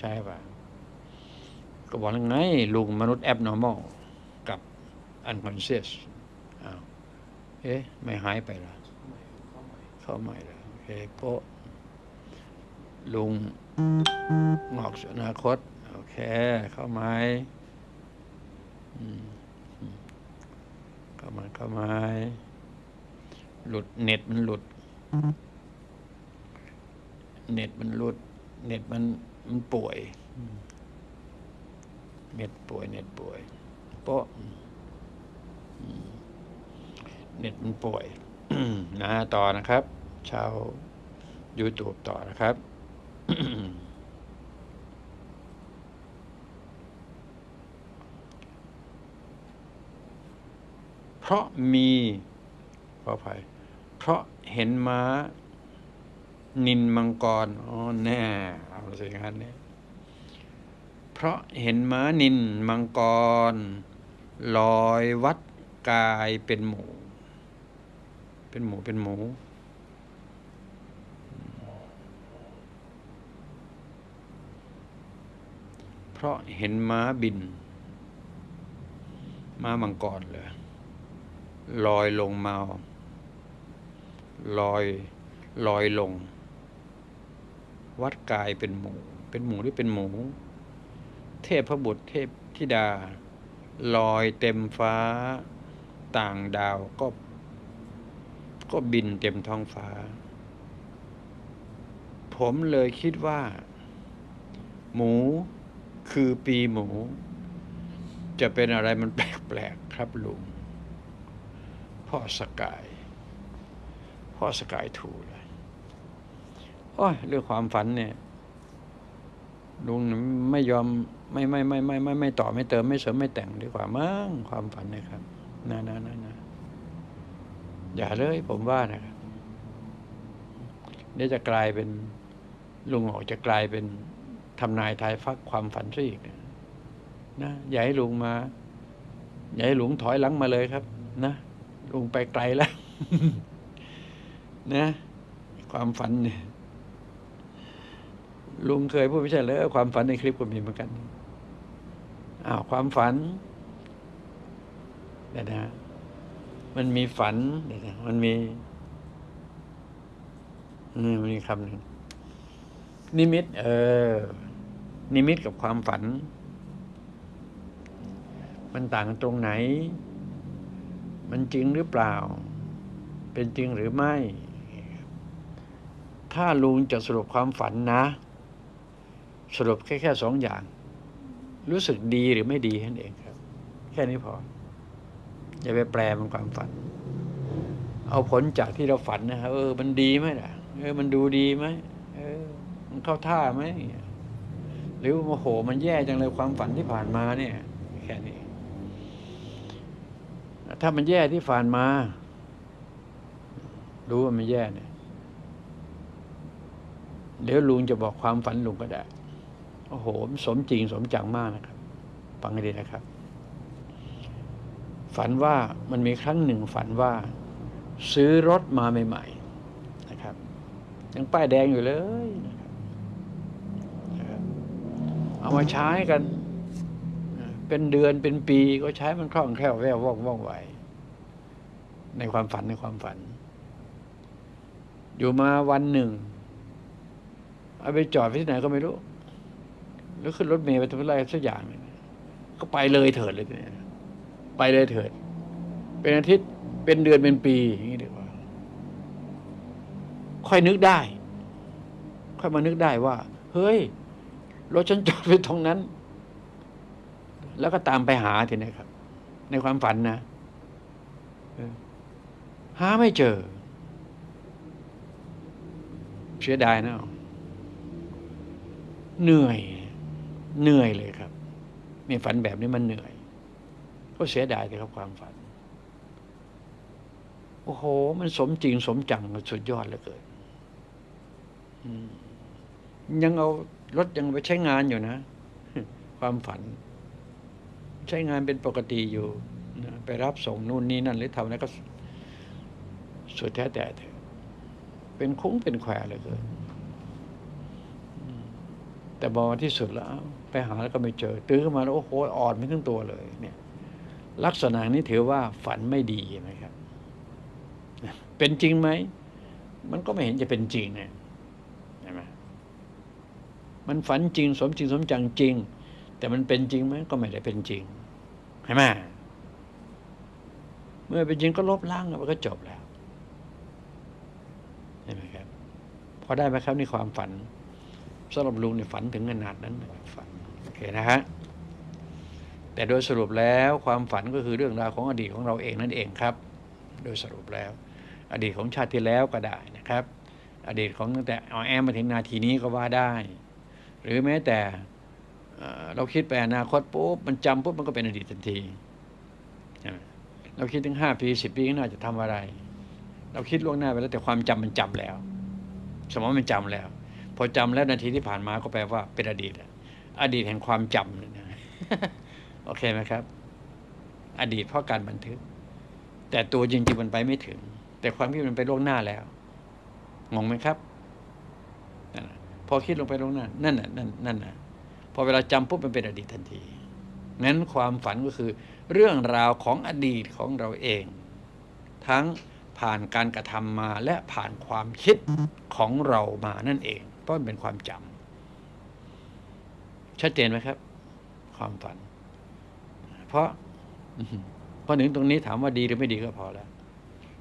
ใช่ป่ะ ก็บอกแล้วไงลุงมนุษย์ abnormal กับ unconscious อ้าวเอ๊ะ ไม่หายไปละเข้าใหม่แล้วโอเคโปลุงงอกสู่อนาคต โอเค เข้าไม้อืมเข้ามาเข้าไม้หลุดเน็ตมันหลุด เน็ตมันหลุด เน็ตมัน มันป่วยอืมเน็ตป่วย เน็ตป่วยโป๊ะเน็ตมันป่วยนะต่อนะครับ ชาว YouTube ต่อนะครับเพราะมีขออภัยเพราะเห็นม้า นินมังกรอ๋อแน่เอาสิงั้นเนี่ยเพราะเห็นม้านินมังกร ลอยวัดกายเป็นหมู เป็นหมูเป็นหมูเพราะเห็นม้าบิน ม้ามังกรเลยลอยลงมาลอยลอยลง วัดกายเป็นหมูเป็นหมูหรือเป็นหมู เทพพระบุตรเทพธิดา ลอยเต็มฟ้า ต่างดาวก็ ก็บินเต็มท้องฟ้า ผมเลยคิดว่า หมูคือปีหมู จะเป็นอะไรมันแปลกๆครับลุงพ่อสกาย พ่อสกายถูเลยโอ้ยเรื่องความฝันเนี่ยลุงไม่ยอมไม่ไม่ไม่ไม่ไม่ไม่ต่อไม่เติมไม่เสริมไม่แต่งดีกว่ามั้งความฝันนะครับนะนะนะนะอย่าเลยผมว่านะครับเดี๋ยวจะกลายเป็นลุงออกจะกลายเป็นทำนายทายฟักความฝันซะอีกนะนะอย่าให้ลุงมา อย่าให้ลุงถอยหลังมาเลยครับ นะลุงไปไกลแล้ว นะ ความฝันเนี่ย ลุงเคยพูดไม่ใช่เลยความฝันในคลิปก็มีเหมือนกันอ้าวความฝันเดี๋ยวนะมันมีฝันเดี๋ยวนะมันมีนี่มันมีคำหนึ่งนิมิต เออ นิมิตกับความฝัน มันต่างกันตรงไหน มันจริงหรือเปล่า เป็นจริงหรือไม่ ถ้าลุงจะสรุปความฝันนะ สรุปแค่แค่สองอย่าง รู้สึกดีหรือไม่ดีนั้นเองครับ แค่นี้พอ อย่าไปแปลมันความฝัน เอาผลจากที่เราฝันนะครับเออ มันดีไหมล่ะ เออ มันดูดีไหมเออ มันเข้าท่าไหมหรือโมโห มันแย่จังเลยความฝันที่ผ่านมาเนี่ย แค่นี้ ถ้ามันแย่ที่ผ่านมา รู้ว่ามันแย่เนี่ยเดี๋ยวลุงจะบอกความฝันลุงก็ได้ โอ้โห สมจริงสมจังมากนะครับ ฟังให้ดีนะครับ ฝันว่ามันมีครั้งหนึ่งฝันว่า ซื้อรถมาใหม่ๆนะครับ ยังป้ายแดงอยู่เลยนะครับเอามาใช้กัน เป็นเดือนเป็นปีก็ใช้มันคล่องแคล่วแววว่องว่องไวในความฝันในความฝัน อยู่มาวันหนึ่ง เอาไปจอดที่ไหนก็ไม่รู้ แล้วขึ้นรถเมล์ไปทำอะไรสักอย่างนึงก็ไปเลยเถิดเลยเนี่ยไปเลยเถิด เป็นอาทิตย์เป็นเดือนเป็นปีอย่างนี้ดีกว่า ค่อยนึกได้ ค่อยมานึกได้ว่า เฮ้ยรถฉันจอดไปตรงนั้น แล้วก็ตามไปหาทีนี้ครับ ในความฝันนะหาไม่เจอ เสียดายนะเหนื่อย เหนื่อยเลยครับมีฝันแบบนี้มันเหนื่อย ก็เสียดายเลยครับความฝัน โอ้โห มันสมจริงสมจังสุดยอดเลือเกินยังเอารถยังไปใช้งานอยู่นะ ความฝัน ใช้งานเป็นปกติอยู่ไปรับส่งนู่นนี่นั่น หรือทำอะไรก็สุดแท้แต่เถอเป็นคุ้งเป็นแควเลยเกินแต่บอที่สุดแล้ว ไปหาแล้วก็ไม่เจอ ตื้อขึ้นมาแล้วโอ้โหอ่อนไม่ทั้งตัวเลย เนี่ย ลักษณะนี้ถือว่าฝันไม่ดีไหมครับ เป็นจริงไหม มันก็ไม่เห็นจะเป็นจริงเนี่ยใช่ไหมมันฝันจริง สมจริงสมจังจริง แต่มันเป็นจริงไหมก็ไม่ได้เป็นจริงใช่ไหมเมื่อเป็นจริงก็ลบล้างมันก็จบแล้วใช่ไหมครับพอได้ไหมครับในความฝันสำหรับลุงในฝันถึงขนาดนั้นนะฝัน เคนะฮะแต่โดยสรุปแล้วความฝันก็คือเรื่องราวของอดีตของเราเองนั่นเองครับ โดยสรุปแล้ว อดีตของชาติที่แล้วก็ได้นะครับ อดีตของตั้งแต่เอาแอมมาถึงนาทีนี้ก็ว่าได้ หรือแม้แต่เราคิดไปอนาคตปุ๊บมันจำปุ๊บมันก็เป็นอดีตทันทีเราคิดถึงห้าปีสิบปีข้างหน้าจะทำอะไร เราคิดล่วงหน้าไปแล้วแต่ความจำมันจำแล้ว สมองมันจำแล้ว พอจำแล้วนาทีที่ผ่านมาก็แปลว่าเป็นอดีตอะ อดีตแห่งความจำเนี่ยนะโอเคไหมครับ อดีตเพราะการบันทึก แต่ตัวจริงๆมันไปไม่ถึง แต่ความคิดมันไปล่วงหน้าแล้วงงไหมครับนั่นน่ะพอคิดลงไปล่วงหน้านั่นน่ะนั่นนั่นน่ะพอเวลาจำปุ๊บมันเป็นอดีตทันทีนั้นความฝันก็คือ เรื่องราวของอดีตของเราเอง ทั้งผ่านการกระทำมาและผ่านความคิดของเรามานั่นเองเพราะมันเป็นความจำ ชัดเจนไหมครับ ความฝัน เพราะอื้อหือพอถึงตรงนี้ถามว่าดีหรือไม่ดีก็พอแล้ว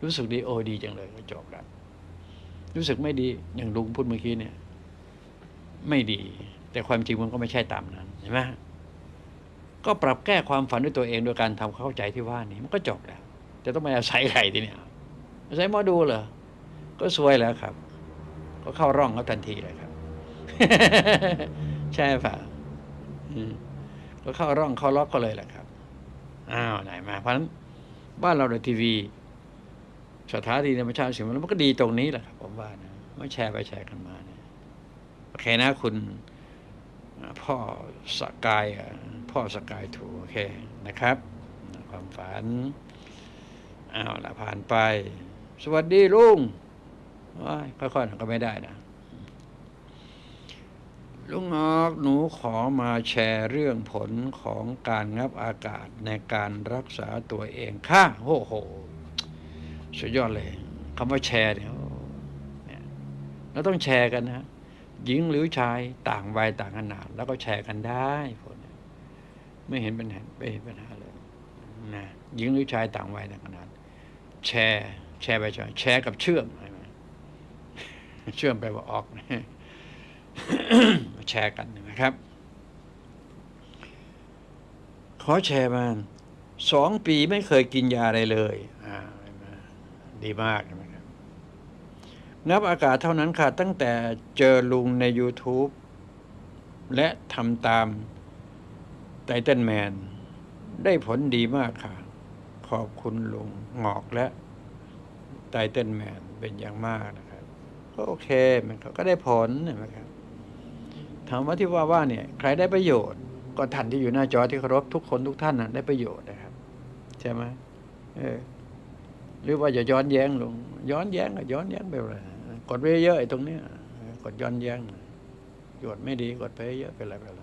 รู้สึกดีโอ้ดีจังเลยก็จบแล้วรู้สึกไม่ดีอย่างลุงพูดเมื่อกี้เนี่ย ไม่ดี แต่ความจริงมันก็ไม่ใช่ตามนั้นเห็นไหมก็ปรับแก้ความฝันด้วยตัวเองโดยการทำควาเข้าใจที่ว่านี้มันก็จบแล้วจะต้องไปอาศัยใครทีเนี่ยอาศัยหมอดูเหรอก็สวยแล้วครับ ก็เข้าร่องเขาทันทีเลยครับ ใช่ป่ะ ก็เข้าร่องเข้าล็อกก็เลยแหละครับ อ้าวไหนมา เพราะฉะนั้นบ้านเราในทีวี สถานีธรรมชาติสิ่งมันก็ดีตรงนี้แหละครับ ผมว่านะไม่แชร์ไปแชร์กันมานะโอเคนะคุณพ่อสกายพ่อสกายถูกโอเคนะครับ ความฝันอ้าวละผ่านไป สวัสดีลุงว้ายค่อยๆก็ไม่ได้นะ ลุงออกหนูขอมาแชร์เรื่องผลของการงับอากาศในการรักษาตัวเองค่ะโอ้โห สุดยอดเลยคำว่าแชร์เนี่ยเนี่ยเราต้องแชร์กันนะหญิงหรือชายต่างวัยต่างขนาด แล้วก็แชร์กันได้พวกเนี้ยไม่เห็นปัญหาไม่เห็นปัญหาเลยนะหญิงหรือชายต่างวัยต่างขนาด แชร์ แชร์ไปแชร์แชร์กับเชื่อมใช่ไหมเชื่อมไปว่าออก แชร์กันนะครับ ขอแชร์มาสองปีไม่เคยกินยาอะไรเลยดีมากนะครับนับอากาศเท่านั้นค่ะ ตั้งแต่เจอลุงใน YouTube และทำตามไตเติ้ลแมนได้ผลดีมากค่ะ ขอบคุณลุงงอกและไตเติ้ลแมนเป็นอย่างมากนะครับ ก็โอเค มันก็ได้ผลนไหมครับ ถามว่าที่ว่าว่าเนี่ยใครได้ประโยชน์ก็ท่านที่อยู่หน้าจอที่เคารพทุกคนทุกท่านนะได้ประโยชน์นะครับ ใช่ไหมเออหรือว่าจะย้อนแย้งลง ย้อนแย้งก็ย้อนแย้งไปเลยกดไปเยอะไอ้ตรงเนี้ยกดย้อนแย้งกดไม่ดีกดไปเยอะไปอะไรไปอะไร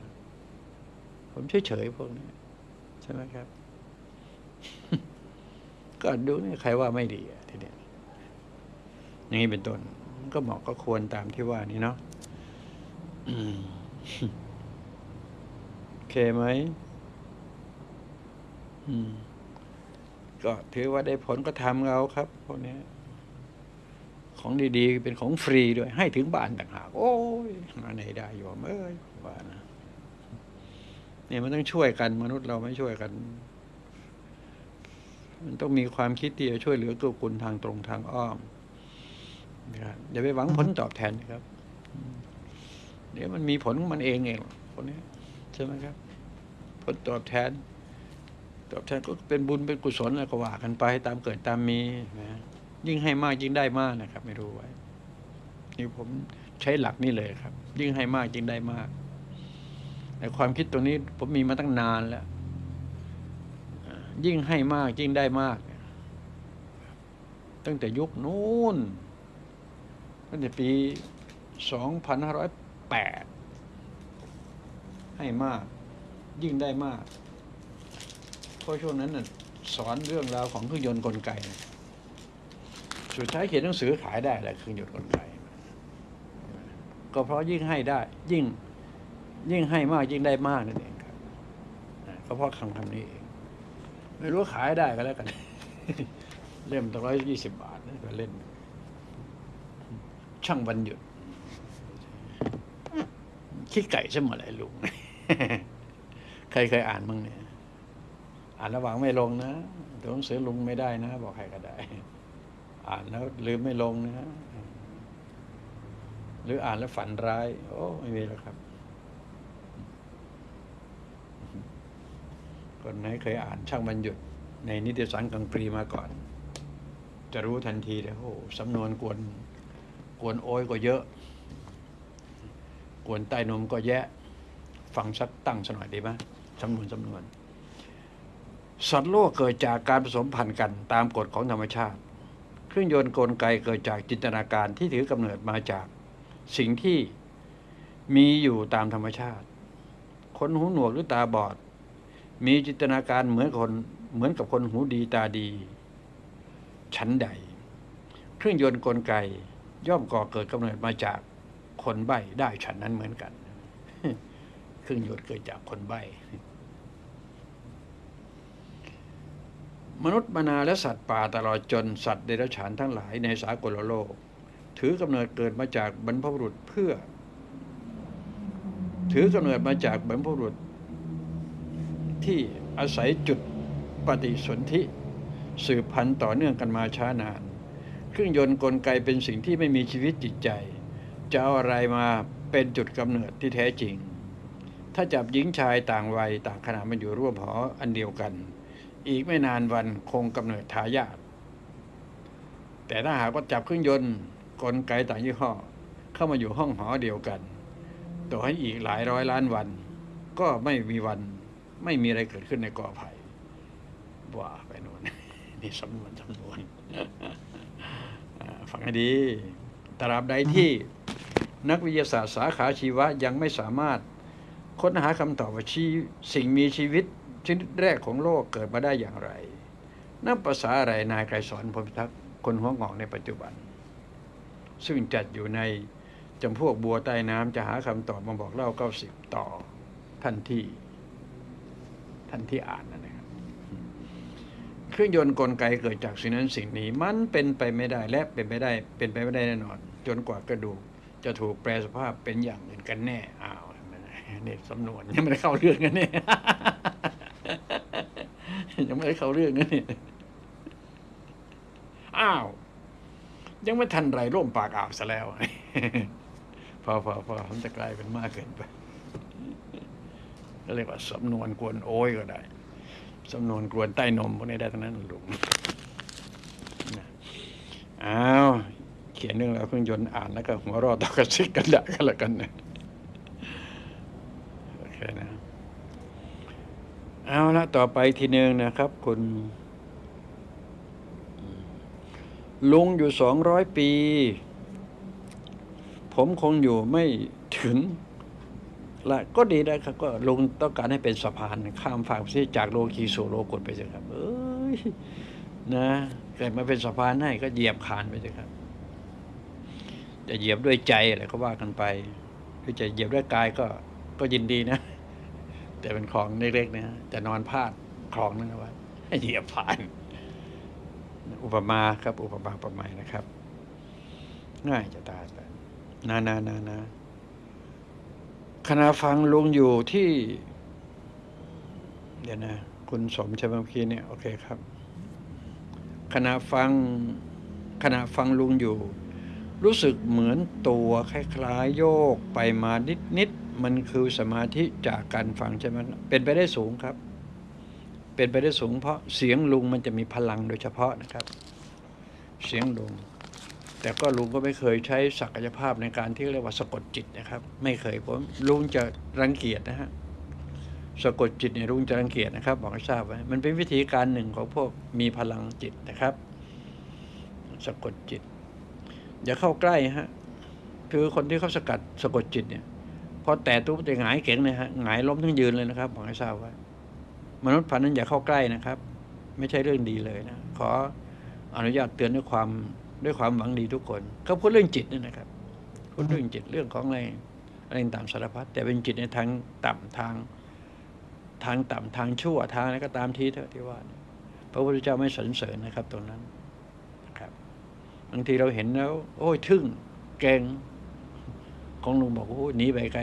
ผมเฉยๆพวกนี้ใช่ไหมครับ ก็ดูนี่ใครว่าไม่ดีทีเนี้ยอย่างนี้เป็นต้นก็เหมาะก็ควรตามที่ว่านี้เนาะ โอเคไหมอืม ก็ถือว่าได้ผลก็ทำเอาครับพวกนี้ของดีๆ เป็นของฟรีด้วย ให้ถึงบ้านต่างหาก โอ้ยหาไหนได้โยมเอ้ยว่านะเนี่ยมันต้องช่วยกันมนุษย์เราไม่ช่วยกัน มันต้องมีความคิดที่จะช่วยเหลือตัวคุณทางตรงทางอ้อมนะครับอย่าไปหวังผลตอบแทนนะครับ เดี๋ยวมันมีผลของมันเองเองคนนี้ใช่ไหมครับ ผลตอบแทน ตอบแทนก็เป็นบุญเป็นกุศลอะไรก็ว่ากันไปตามเกิดตามมีนะยิ่งให้มากยิ่งได้มากนะครับ ไม่รู้ไว้นี่ผมใช้หลักนี่เลยครับ ยิ่งให้มากยิ่งได้มากแต่ความคิดตรงนี้ผมมีมาตั้งนานแล้วยิ่งให้มากยิ่งได้มาก ตั้งแต่ยุคนู้นตั้งแต่ปี 8 ให้มาก ยิ่งได้มาก เพราะช่วงนั้นน่ะสอนเรื่องราวของเครื่องยนต์กลไก สุดท้ายเขียนหนังสือขายได้แหละเครื่องยนต์กลไก ก็เพราะยิ่งให้ได้ ยิ่งยิ่งให้มากยิ่งได้มากนั่นเองครับก็เพราะคำคำนี้เองไม่รู้ขายได้ก็แล้วกัน เล่มตั้งร้อยยี่สิบบาทนะก็เล่น ช่างวันหยุด ขี้ไก่ใช่ไหมไรลุง ใครเคยอ่านมั้งเนี่ย อ่านระหว่างไม่ลงนะตัวหนังสือลุงไม่ได้นะ บอกใครก็ได้ อ่านแล้วลืมไม่ลงนะ หรืออ่านแล้วฝันร้าย โอ้ไม่มีแล้วครับ คนไหนเคยอ่านช่างบรรยุด ในนิตยสารกังปรีมาก่อน จะรู้ทันทีเลยโอ้โหสำนวนกวนกวนโอ้ยก็เยอะ กวนใต้นมก็แยะ ฟังสักตั้งสกหน่อยดีไหมสำนวนสำนวน สัตว์โลกเกิดจากการผสมพันธุ์กันตามกฎของธรรมชาติ เครื่องยนต์กลไกเกิดจากจินตนาการที่ถือกำเนิดมาจากสิ่งที่มีอยู่ตามธรรมชาติ คนหูหนวกหรือตาบอด มีจินตนาการเหมือนคนเหมือนกับคนหูดีตาดี ชั้นใด เครื่องยนต์กลไกย่อมก่อเกิดกำเนิดมาจาก คนใบ้ได้ฉันนั้นเหมือนกัน เครื่องยนต์เกิดจากคนใบ้มนุษย์มนาและสัตว์ป่าตลอดจนสัตว์เดรัจฉานทั้งหลายในสากลโลก ถือกำเนิดเกิดมาจากบรรพบุรุษเพื่อ ถือกำเนิดมาจากบรรพบุรุษ ที่อาศัยจุดปฏิสนธิสืบพันธุ์ต่อเนื่องกันมาช้านาน เครื่องยนต์กลไกเป็นสิ่งที่ไม่มีชีวิตจิตใจ จะเอาอะไรมาเป็นจุดกำเนิดที่แท้จริง ถ้าจับหญิงชายต่างวัยต่างขนาดมาอยู่ร่วมหออันเดียวกัน อีกไม่นานวันคงกำเนิดทายาทแต่ถ้าหากว่าจับเครื่องยนต์กลไกต่างยี่ห้อ เข้ามาอยู่ห้องหอเดียวกัน ต่อให้อีกหลายร้อยล้านวัน ก็ไม่มีวันไม่มีอะไรเกิดขึ้นในกอไผ่ว่าไปโน่นนี่สำนวนสำนวนฟังให้ดีตราบใดที่ นักวิทยาศาสตร์สาขาชีวะยังไม่สามารถ ค้นหาคำตอบว่าชีสิ่งมีชีวิตชนิดแรกของโลกเกิดมาได้อย่างไรนับภาษาอะไรนายไกรสอนพรมพิทักษ์คนหัวงอกในปัจจุบัน ซึ่งจัดอยู่ในจำพวกบัวใต้น้ำจะหาคำตอบมาบอกเล่าเก้าสิบต่อท่านที่ ท่านที่อ่านนั่นนะครับ เครื่องยนต์กลไกเกิดจากสิ่งนั้นสิ่งนี้ มันเป็นไปไม่ได้และเป็นไปได้ เป็นไปไม่ได้แน่นอน จนกว่ากระดูก จะถูกแปลสภาพเป็นอย่างอื่นกันแน่อ้าวนี่สำนวนยังไม่ได้เข้าเรื่องกันเนี่ยยังไม่ได้เข้าเรื่องกันเนี่ยอ้าว ยังไม่ทันไรร่มปากอ่าวซะแล้ว พอพอพอมันจะกลายเป็นมากเกินไปก็เรียกว่าสำนวนกวนโอ้ยก็ได้สำนวนกวนใต้นมพวกนี้ได้ทั้งนั้นหลุงนะอ้าว เขียนเรื่องราวเครื่องยนต์อ่านแล้วก็หัวรอดต่อกระซิกกันด้กันละกันนะโอเคนะเอาละต่อไปทีหนึ่งนะครับ คุณลุงอยู่สองร้อยปี ผมคงอยู่ไม่ถึงละก็ดีนะครับ ก็ลุงต้องการให้เป็นสะพานข้ามฝั่งที่จากโลกีสู่โลกุตไปเถอะครับ เอ้ยนะเกิดมาเป็นสะพานให้ก็เหยียบคานไปเถอะครับ จะเหยียบด้วยใจอะไรก็ว่ากันไปหรือจะเหยียบด้วยกายก็ก็ยินดีนะ แต่เป็นคลองเล็กๆนะจะนอนพาดคลองนั้นเอาไว้ให้เหยียบผ่าน อุปมาครับ อุปมาประไมยนะครับ ง่ายจะตายไปนานานานาขณะฟังลุงอยู่ที่ เดี๋ยวนะ คุณสมช่ไหมเมื่อกี้เนี่ย โอเคครับขณะฟังขณะฟังลุงอยู่ รู้สึกเหมือนตัวคล้ายๆโยกไปมานิดๆมันคือสมาธิจากการฟังใช่ไหมเป็นไปได้สูงครับ เป็นไปได้สูง เพราะเสียงลุงมันจะมีพลังโดยเฉพาะนะครับ เสียงลุง แต่ก็ลุงก็ไม่เคยใช้ศักยภาพในการที่เรียกว่าสะกดจิตนะครับ ไม่เคยผมลุงจะรังเกียจนะฮะสะกดจิตเนี่ยลุงจะรังเกียจนะครับ บอกให้ทราบไว้มันเป็นวิธีการหนึ่งของพวกมีพลังจิตนะครับ สะกดจิต อย่าเข้าใกล้ฮะ คือคนที่เขาสกัดสะกดจิตเนี่ย พอแตะตุ๊บจะหงายเก๋งเลยฮะหงายล้มทั้งยืนเลยนะครับบอกให้ทราบไว้มนุษย์พันธุ์นั้นอย่าเข้าใกล้นะครับ ไม่ใช่เรื่องดีเลยนะขออนุญาตเตือนด้วยความด้วยความหวังดีทุกคนเขาพูดเรื่องจิตนี่นะครับพูดเรื่องจิตเรื่องของอะไรอะไรต่างสารพัดแต่เป็นจิตในทางต่ำทาง ทางต่ำทางชั่วทางอะไรก็ตามทีเถอะที่ว่า พระพุทธเจ้าไม่สรรเสริญนะครับตรงนั้น บางทีเราเห็นแล้ว โอ้ยทึ่งเก่งของลุงบอกโอ้ยหนีไปไกล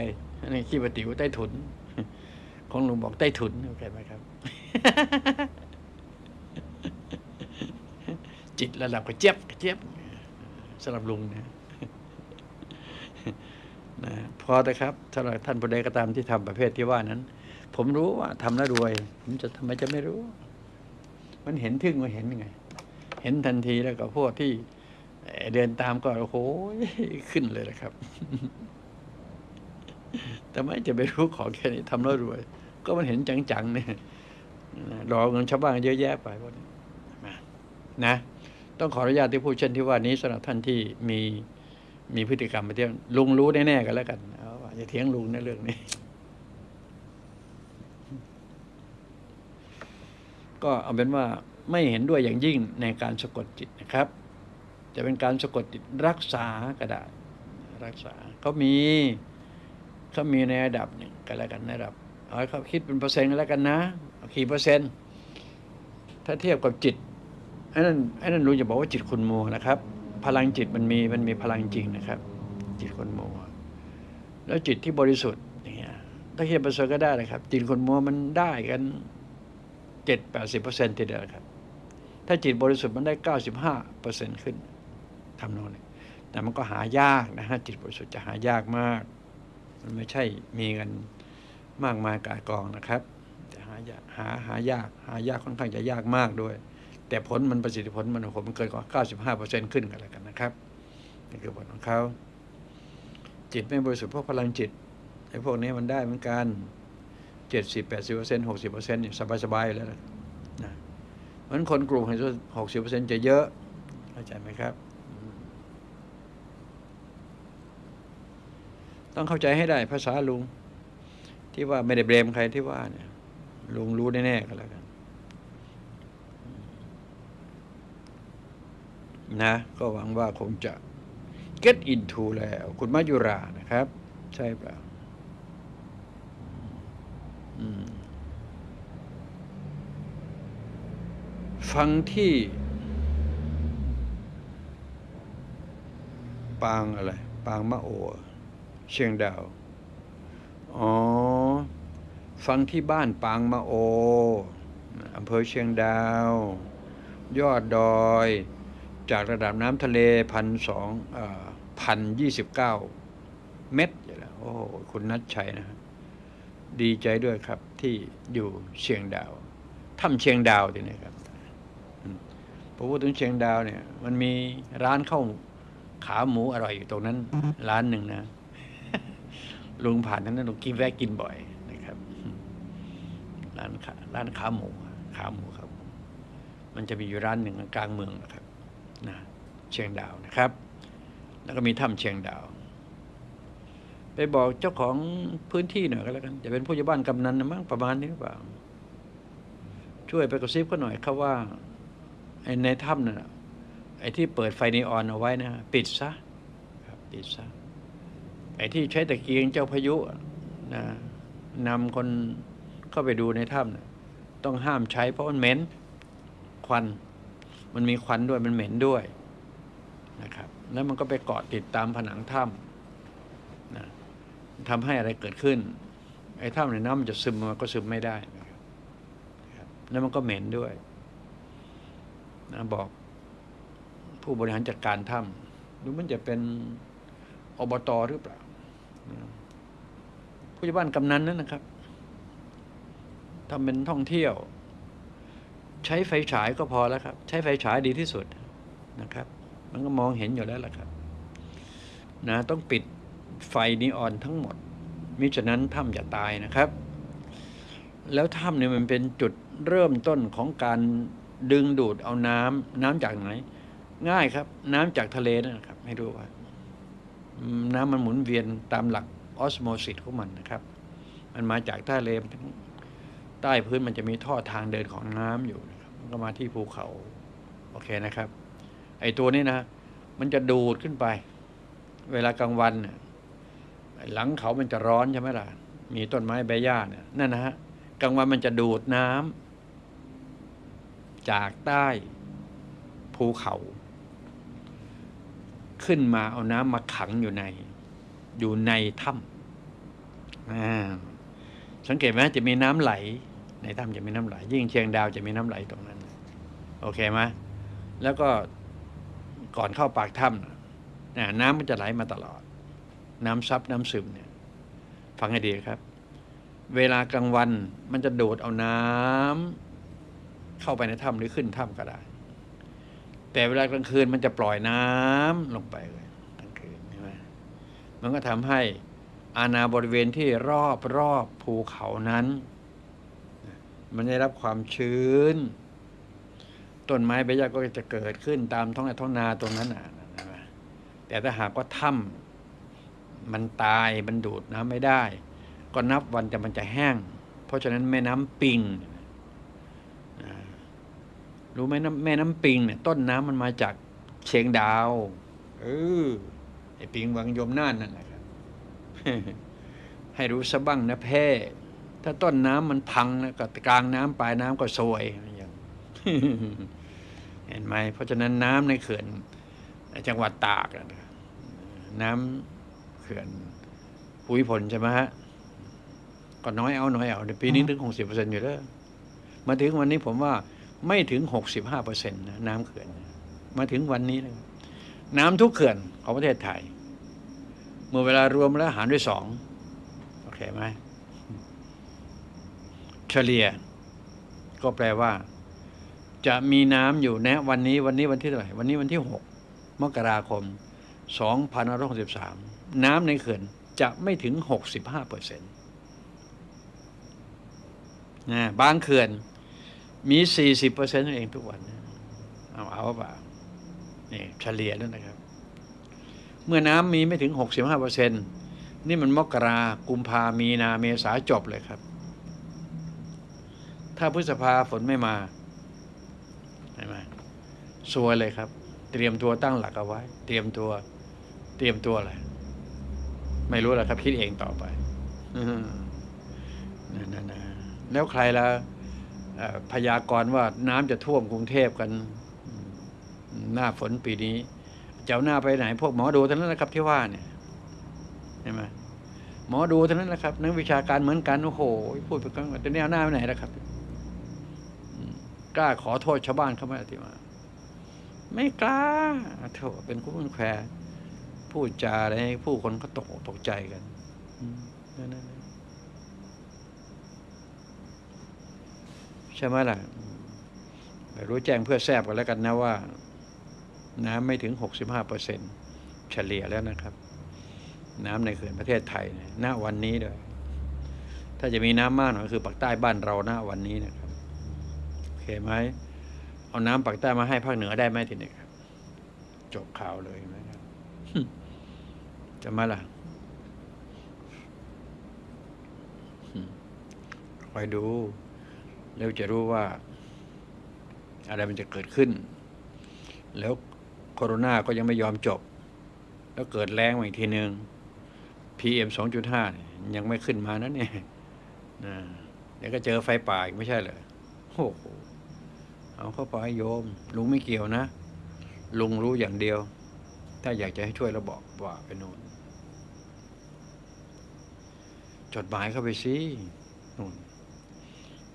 นี่ขี้ปฏิวใต้ถุน ของลุงบอกใต้ถุนเข้าใจไหมครับ จิตระดับกระเจี๊ยบกระเจี๊ยบสำหรับลุงนะนะพอแต่ครับถ้าเราท่านผู้ใดก็ตามที่ทำประเภทที่ว่านั้น ผมรู้ว่าทำแล้วรวย ผมจะทำไมจะไม่รู้ มันเห็นทึ่งมันเห็นยังไง เห็นทันทีแล้วก็พวกที่ เดินตามก็โอ้โหขึ้นเลยนะครับแต่ไม่จะไปรู้ขอแค่นี้ทำแล้วรวย ก็มันเห็นจังๆเนี่ยรอเงินชาวบ้านเยอะแยะไปพวกนี้นะนะต้องขออนุญาตที่พูดเช่นที่ว่านี้สำหรับท่านที่มีมีพฤติกรรมไปเที่ยวลุงรู้แน่ๆกันแล้วกันเอาว่าอย่าเถียงลุงในเรื่องนี้ ก็เอาเป็นว่าไม่เห็นด้วยอย่างยิ่งในการสะกดจิตนะครับ จะเป็นการสะกดจิตรักษาก็ได้รักษาเขามีเขามีในระดับหนึ่งก็แล้วกันในระดับเอาให้เขาคิดเป็นเปอร์เซ็นต์ก็แล้วกันนะกี่เปอร์เซ็นต์ถ้าเทียบกับจิตไอ้นั่นไอ้นั่นรู้จะบอกว่าจิตคุณโมนะครับ พลังจิตมันมีมันมีพลังจริงนะครับ จิตคนโมแล้วจิตที่บริสุทธิ์เนี่ยถ้าเทียบเปอร์เซ็นต์ก็ได้นะครับ จิตคนโมมันได้กันเจ็ดแปดสิบเปอร์เซ็นต์ทีเดียวครับ ถ้าจิตบริสุทธิ์มันได้เก้าสิบห้าเปอร์เซ็นต์ขึ้น ทำโน่นนี่แต่มันก็หายากนะฮะจิตบริสุทธิ์จะหายากมาก มันไม่ใช่มีกันมากมายกายกองนะครับแต่หายากหาหายากหายากค่อนข้างจะยากมากด้วย แต่ผลมันประสิทธิผลมันโอ้โหมันเกินกว่า 95%ขึ้นกันแล้วกันนะครับนี่คือผลของเขาจิตไม่บริสุทธิ์พราะพลังจิตไอ้พวกนี้มันได้เหมือนกัน70 80% 60%เนี่ยสบายๆอยู่แล้วนะเพราะฉะนั้นคนกลุ่มให้60%จะเยอะเข้าใจไหมครับอืม ต้องเข้าใจให้ได้ภาษาลุง ที่ว่าไม่ได้เบรมใครที่ว่าเนี่ย ลุงรู้แน่ๆก็แล้วกัน นะ ก็หวังว่าคงจะ get into แล้ว คุณมายุรานะครับ ใช่เปล่าฟังที่ปางอะไร ปางมะโอ เชียงดาว อ๋อ ฟังที่บ้านปางมะโอ อำเภอเชียงดาว ยอดดอย จากระดับน้ำทะเลพันสองพันยี่สิบเก้าเมตรอยู่แล้วโอ้โหคุณนัทชัยนะฮะดีใจด้วยครับที่อยู่เชียงดาวถ้ำเชียงดาวทีนี้ครับอืมพอพูดถึงเชียงดาวเนี่ย มันมีร้านข้าวขาหมูอร่อยอยู่ตรงนั้น ร้านหนึ่งนะ ลุงผ่านนั้นนะลุงกินแวะกินบ่อยนะครับ ร้านขาร้านขาหมูขาหมูครับ มันจะมีอยู่ร้านหนึ่งกลางเมืองนะครับนะเชียงดาวนะครับ แล้วก็มีถ้ำเชียงดาว ไปบอกเจ้าของพื้นที่หน่อยก็แล้วกันจะเป็นผู้ใหญ่บ้านกำนันนะมั้งประมาณนี้หรือเปล่า ช่วยไปกระซิบเขาหน่อยครับว่าไอ้ในถ้ำนั่นน่ะไอ้ที่เปิดไฟนีออนเอาไว้นะ ปิดซะครับปิดซะ ไอ้ที่ใช้ตะเกียงเจ้าพายุนะนำคนเข้าไปดูในถ้ำน่ะต้องห้ามใช้เพราะมันเหม็นควัน มันมีควันด้วยมันเหม็นด้วยนะครับ แล้วมันก็ไปเกาะติดตามผนังถ้ำนะทำให้อะไรเกิดขึ้น ไอ้ถ้ำในน้ำมันจะซึมมันก็ซึมไม่ได้นะครับแล้วมันก็เหม็นด้วยนะบอกผู้บริหารจัดการถ้ำหรือมันจะเป็นอบตหรือเปล่า ผู้ใหญ่บ้านกำนันนั่นนะครับทำเป็นท่องเที่ยว ใช้ไฟฉายก็พอแล้วครับ ใช้ไฟฉายดีที่สุดนะครับ มันก็มองเห็นอยู่แล้วล่ะครับ นะต้องปิดไฟนีออนทั้งหมด มิฉะนั้นถ้ำจะตายนะครับ แล้วถ้ำเนี่ยมันเป็นจุดเริ่มต้นของการดึงดูดเอาน้ำน้ำจากไหน ง่ายครับ น้ำจากทะเลนะครับ ให้ดูว่า น้ำมันหมุนเวียนตามหลักออสโมซิสของมันนะครับ มันมาจากใต้เลมใต้พื้นมันจะมีท่อทางเดินของน้ำอยู่นะครับมันก็มาที่ภูเขา โอเคนะครับ ไอตัวนี้นะ มันจะดูดขึ้นไป เวลากลางวันน่ะไอ้หลังเขามันจะร้อนใช่ไหมล่ะ มีต้นไม้ใบหญ้าเนี่ยนั่นนะฮะกลางวันมันจะดูดน้ำจากใต้ภูเขา ขึ้นมาเอาน้ำมาขังอยู่ใน อยู่ในถ้ำสังเกตไหมจะมีน้ำไหล ในถ้ำจะมีน้ำไหล ยิ่งเชียงดาวจะมีน้ำไหลตรงนั้น โอเคไหมแล้วก็ก่อนเข้าปากถ้ำน่ะน่ะน้ำมันจะไหลมาตลอด น้ำซับน้ำซึมเนี่ย ฟังให้ดีครับ เวลากลางวันมันจะดูดเอาน้ำเข้าไปในถ้ำหรือขึ้นถ้ำก็ได้ แต่เวลากลางคืนมันจะปล่อยน้ำลงไปเลยกลางคืนใช่ไหมมันก็ทำให้อาณาบริเวณที่รอบรอบภูเขานั้น มันได้รับความชื้น ต้นไม้ใบหญ้าก็จะเกิดขึ้นตามท้องไร่ท้องนาตรงนั้นน่ะใช่ไหมแต่ถ้าหากว่าถ้ำมันตายมันดูดน้ำไม่ได้ ก็นับวันแต่มันจะแห้ง เพราะฉะนั้นแม่น้ำปิงอ่า รู้ไหมน้ำแม่น้ำปิงเนี่ยต้นน้ำมันมาจากเชียงดาว เออไอ้ปิงวังยมน่านนั่นแหละครับให้รู้สะบ้างนะแพ่ถ้าต้นน้ำมันพังนะก็กลางน้ำปลายน้ำก็ซวยอย่างเห็นไหมเพราะฉะนั้นน้ำในเขื่อนจังหวัดตากอะนะน้ำเขื่อนภูมิพลใช่ไหมฮะก็น้อยเอาน้อยเอาในปีนี้ถึงหกสิบเปอร์เซ็นต์อยู่แล้วมาถึงวันนี้ผมว่า ไม่ถึงหกสิบห้าเปอร์เซ็นต์นะน้ำเขื่อน มาถึงวันนี้เลยน้ำทุกเขื่อนของประเทศไทย เมื่อเวลารวมแล้วหารด้วยสองโอเคไหมเฉลี่ย ก็แปลว่า จะมีน้ำอยู่นะวันนี้วันนี้วันที่เท่าไหร่วันนี้วันที่หกมกราคมสองพันร้อยสิบสามน้ำในเขื่อนจะไม่ถึงหกสิบห้าเปอร์เซ็นต์นะบางเขื่อน มีสี่สิบเปอร์เซ็นต์เองทุกวันเอาเอาเปล่านี่เฉลี่ยแล้วนะครับ เมื่อน้ำมีไม่ถึงหกสิบห้าเปอร์เซ็นต์นี่มันมกรากุมภามีนาเมษาจบเลยครับ ถ้าพฤษภาฝนไม่มาเห็นไหมซวยเลยครับ เตรียมตัวตั้งหลักเอาไว้ เตรียมตัว เตรียมตัวอะไรไม่รู้แหละครับ คิดเองต่อไปอนั่นนะแล้วใครละเอ่อ พยากรณ์ว่าน้ำจะท่วมกรุงเทพกัน หน้าฝนปีนี้จะเอาหน้าไปไหน พวกหมอดูทั้งนั้นนะครับที่ว่าเนี่ยเห็นไหมหมอดูทั้งนั้นแหละครับ นักวิชาการเหมือนกันโอ้โหพูดไปกันแต่เนี่ยหน้าไปไหนล่ะครับกล้าขอโทษชาวบ้านเขาไหมอาติมา ไม่กล้าโถอะเป็นคู่เป็นแควพูดจาอะไรผู้คนเขาตกตกใจกันอืมนั่นนั่นนั่นใช่ไหมล่ะไม่รู้แจ้งเพื่อแทบกันแล้วกันนะว่า น้ำไม่ถึงหกสิบห้าเปอร์เซ็นเฉลี่ยแล้วนะครับ น้ำในเขื่อนประเทศไทยนี่ยณวันนี้เลยถ้าจะมีน้ำมากหน่อยคือปากใต้บ้านเราณวันนี้นะครับโอเคไหมเอาน้ำปากใต้มาให้ภาคเหนือได้ไหมทีนี้ครับจบข่าวเลยไหมครับจะมาล่ะคอยดู แล้วจะรู้ว่าอะไรมันจะเกิดขึ้น แล้วโคโรนาก็ยังไม่ยอมจบ แล้วเกิดแรงมาอีกทีหนึ่ง PM สองจุดห้ายังไม่ขึ้นมานั่นเนี่ยนะเดี๋ยวก็เจอไฟป่าอีกไม่ใช่เหรอโอ้โหเอาเข้าไปโยม ลุงไม่เกี่ยวนะ ลุงรู้อย่างเดียว ถ้าอยากจะให้ช่วยเราบอกว่าไปโน่นจดหมายเข้าไปสินู่น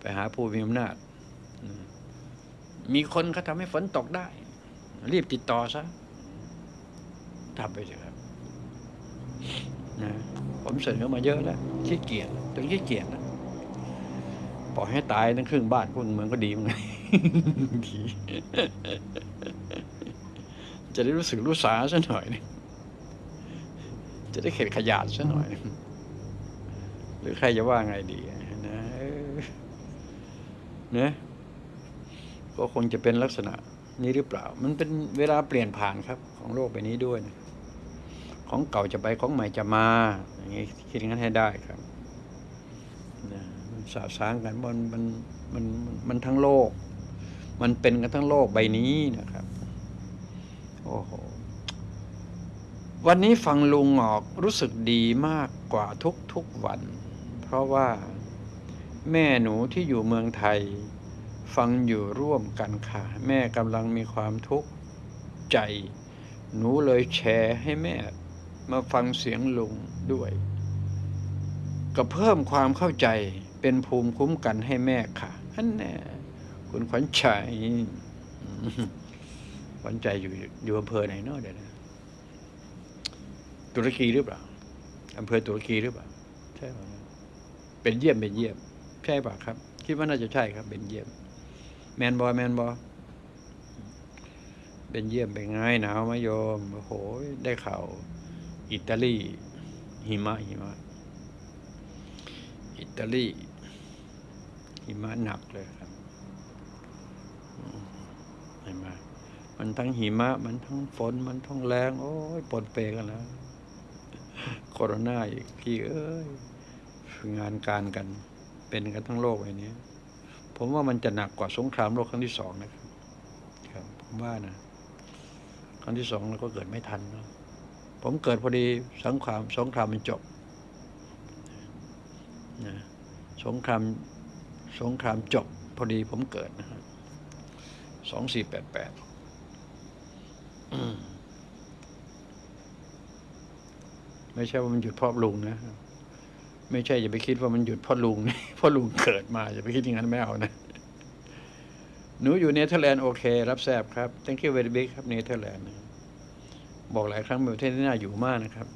ไปหาผู้มีอำนาจ มีคนเขาทำให้ฝนตกได้ รีบติดต่อซะทำไปเถอะครับนะผมเสนอมาเยอะแล้วขี้เกียจจนขี้เกียจแล้วปล่อยให้ตายทั้งครึ่งบ้านครึ่งเมืองก็ดีมั้งดีจะได้รู้สึกรู้สาซะหน่อยนึงจะได้เข็ดขยาดซะหน่อย หรือใครจะว่าไงดี นะก็คงจะเป็นลักษณะนี้หรือเปล่า มันเป็นเวลาเปลี่ยนผ่านครับ ของโลกใบนี้ด้วยนะของเก่าจะไปของใหม่จะมา อย่างนี้คิดงั้นให้ได้ครับนะมันสาสางกันมันมันมันมันมันทั้งโลก มันเป็นกันทั้งโลกใบนี้นะครับโอ้โหวันนี้ฟังลุงออกรู้สึกดีมากกว่าทุกทุกๆวัน เพราะว่า แม่หนูที่อยู่เมืองไทย ฟังอยู่ร่วมกันค่ะ แม่กำลังมีความทุกข์ใจ หนูเลยแชร์ให้แม่มาฟังเสียงลุงด้วย ก็เพิ่มความเข้าใจเป็นภูมิคุ้มกันให้แม่ค่ะอันแน่คุณขวัญใจขวัญใจอยู่อยู่อำเภอไหนเนาะเดี๋ยวนะตุรกีหรือเปล่าอำเภอตุรกีหรือเปล่าใช่เป็นเยี่ยมเป็นเยี่ยม ช่ป่ะครับ คิดว่าน่าจะใช่ครับเป็นเยี่ยม แมนบอยแมนบอยเป็นเยี่ยมเป็นไงหนาวไหมโยมโอ้โห ได้ข่าวอิตาลีหิมะหิมะ อิตาลีหิมะหนักเลยครับอืมเห็นไหมมันทั้งหิมะ มันทั้งฝน มันทั้งแรงโอ้ยปนเปกันแล้วโคโรนาอีกพี่เอ้ยงานการกัน เป็นกันทั้งโลกไอ้นี้ ผมว่ามันจะหนักกว่าสงครามโลกครั้งที่สองนะครับครับ ผมว่านะครั้งที่สองเราก็เกิดไม่ทันเนอะผมเกิดพอดีสงครามสงครามมันจบนะสงครามสงครามจบพอดีผมเกิดนะฮะสองสี่แปดแปดไม่ใช่ว่ามันหยุดเพราะลุงนะ ไม่ใช่อย่าไปคิดว่ามันหยุดพราะลุงเพราะลุงเกิดมาอย่าไปคิดอย่างนั้นไม่เอานะหนูอยู่เนเธอร์แลนด์โอเค รับแซบครับ thank you very big ครับเนเธอร์แลนด์บอกหลายครั้งเป็นประเทศที่น่าอยู่มากนะครับ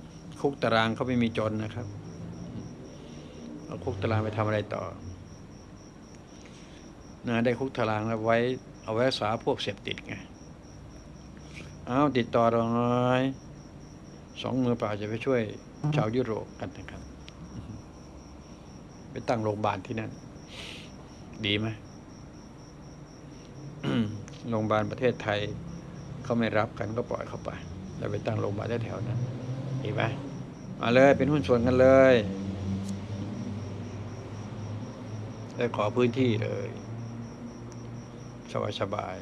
คุกตารางเขาไม่มีจนนะครับเอาคุกตารางไปทำอะไรต่อนะได้คุกตารางแล้วไว้ เอาไว้รักษาพวกเสพติดไงเอาติดต่อเราหน่อยสองมือเปล่าจะไปช่วยชาวยุโรปกันนะครับ ไปตั้งโรงพยาบาลที่นั่น ดีไหมโรงพยาบาลประเทศไทยเขาไม่รับกันก็ปล่อยเข้าไปแล้วไปตั้งโรงพยาบาลแถวๆนั้นดีไหมมาเลยเป็นหุ้นส่วนกันเลยได้ขอพื้นที่เลยสบายสบาย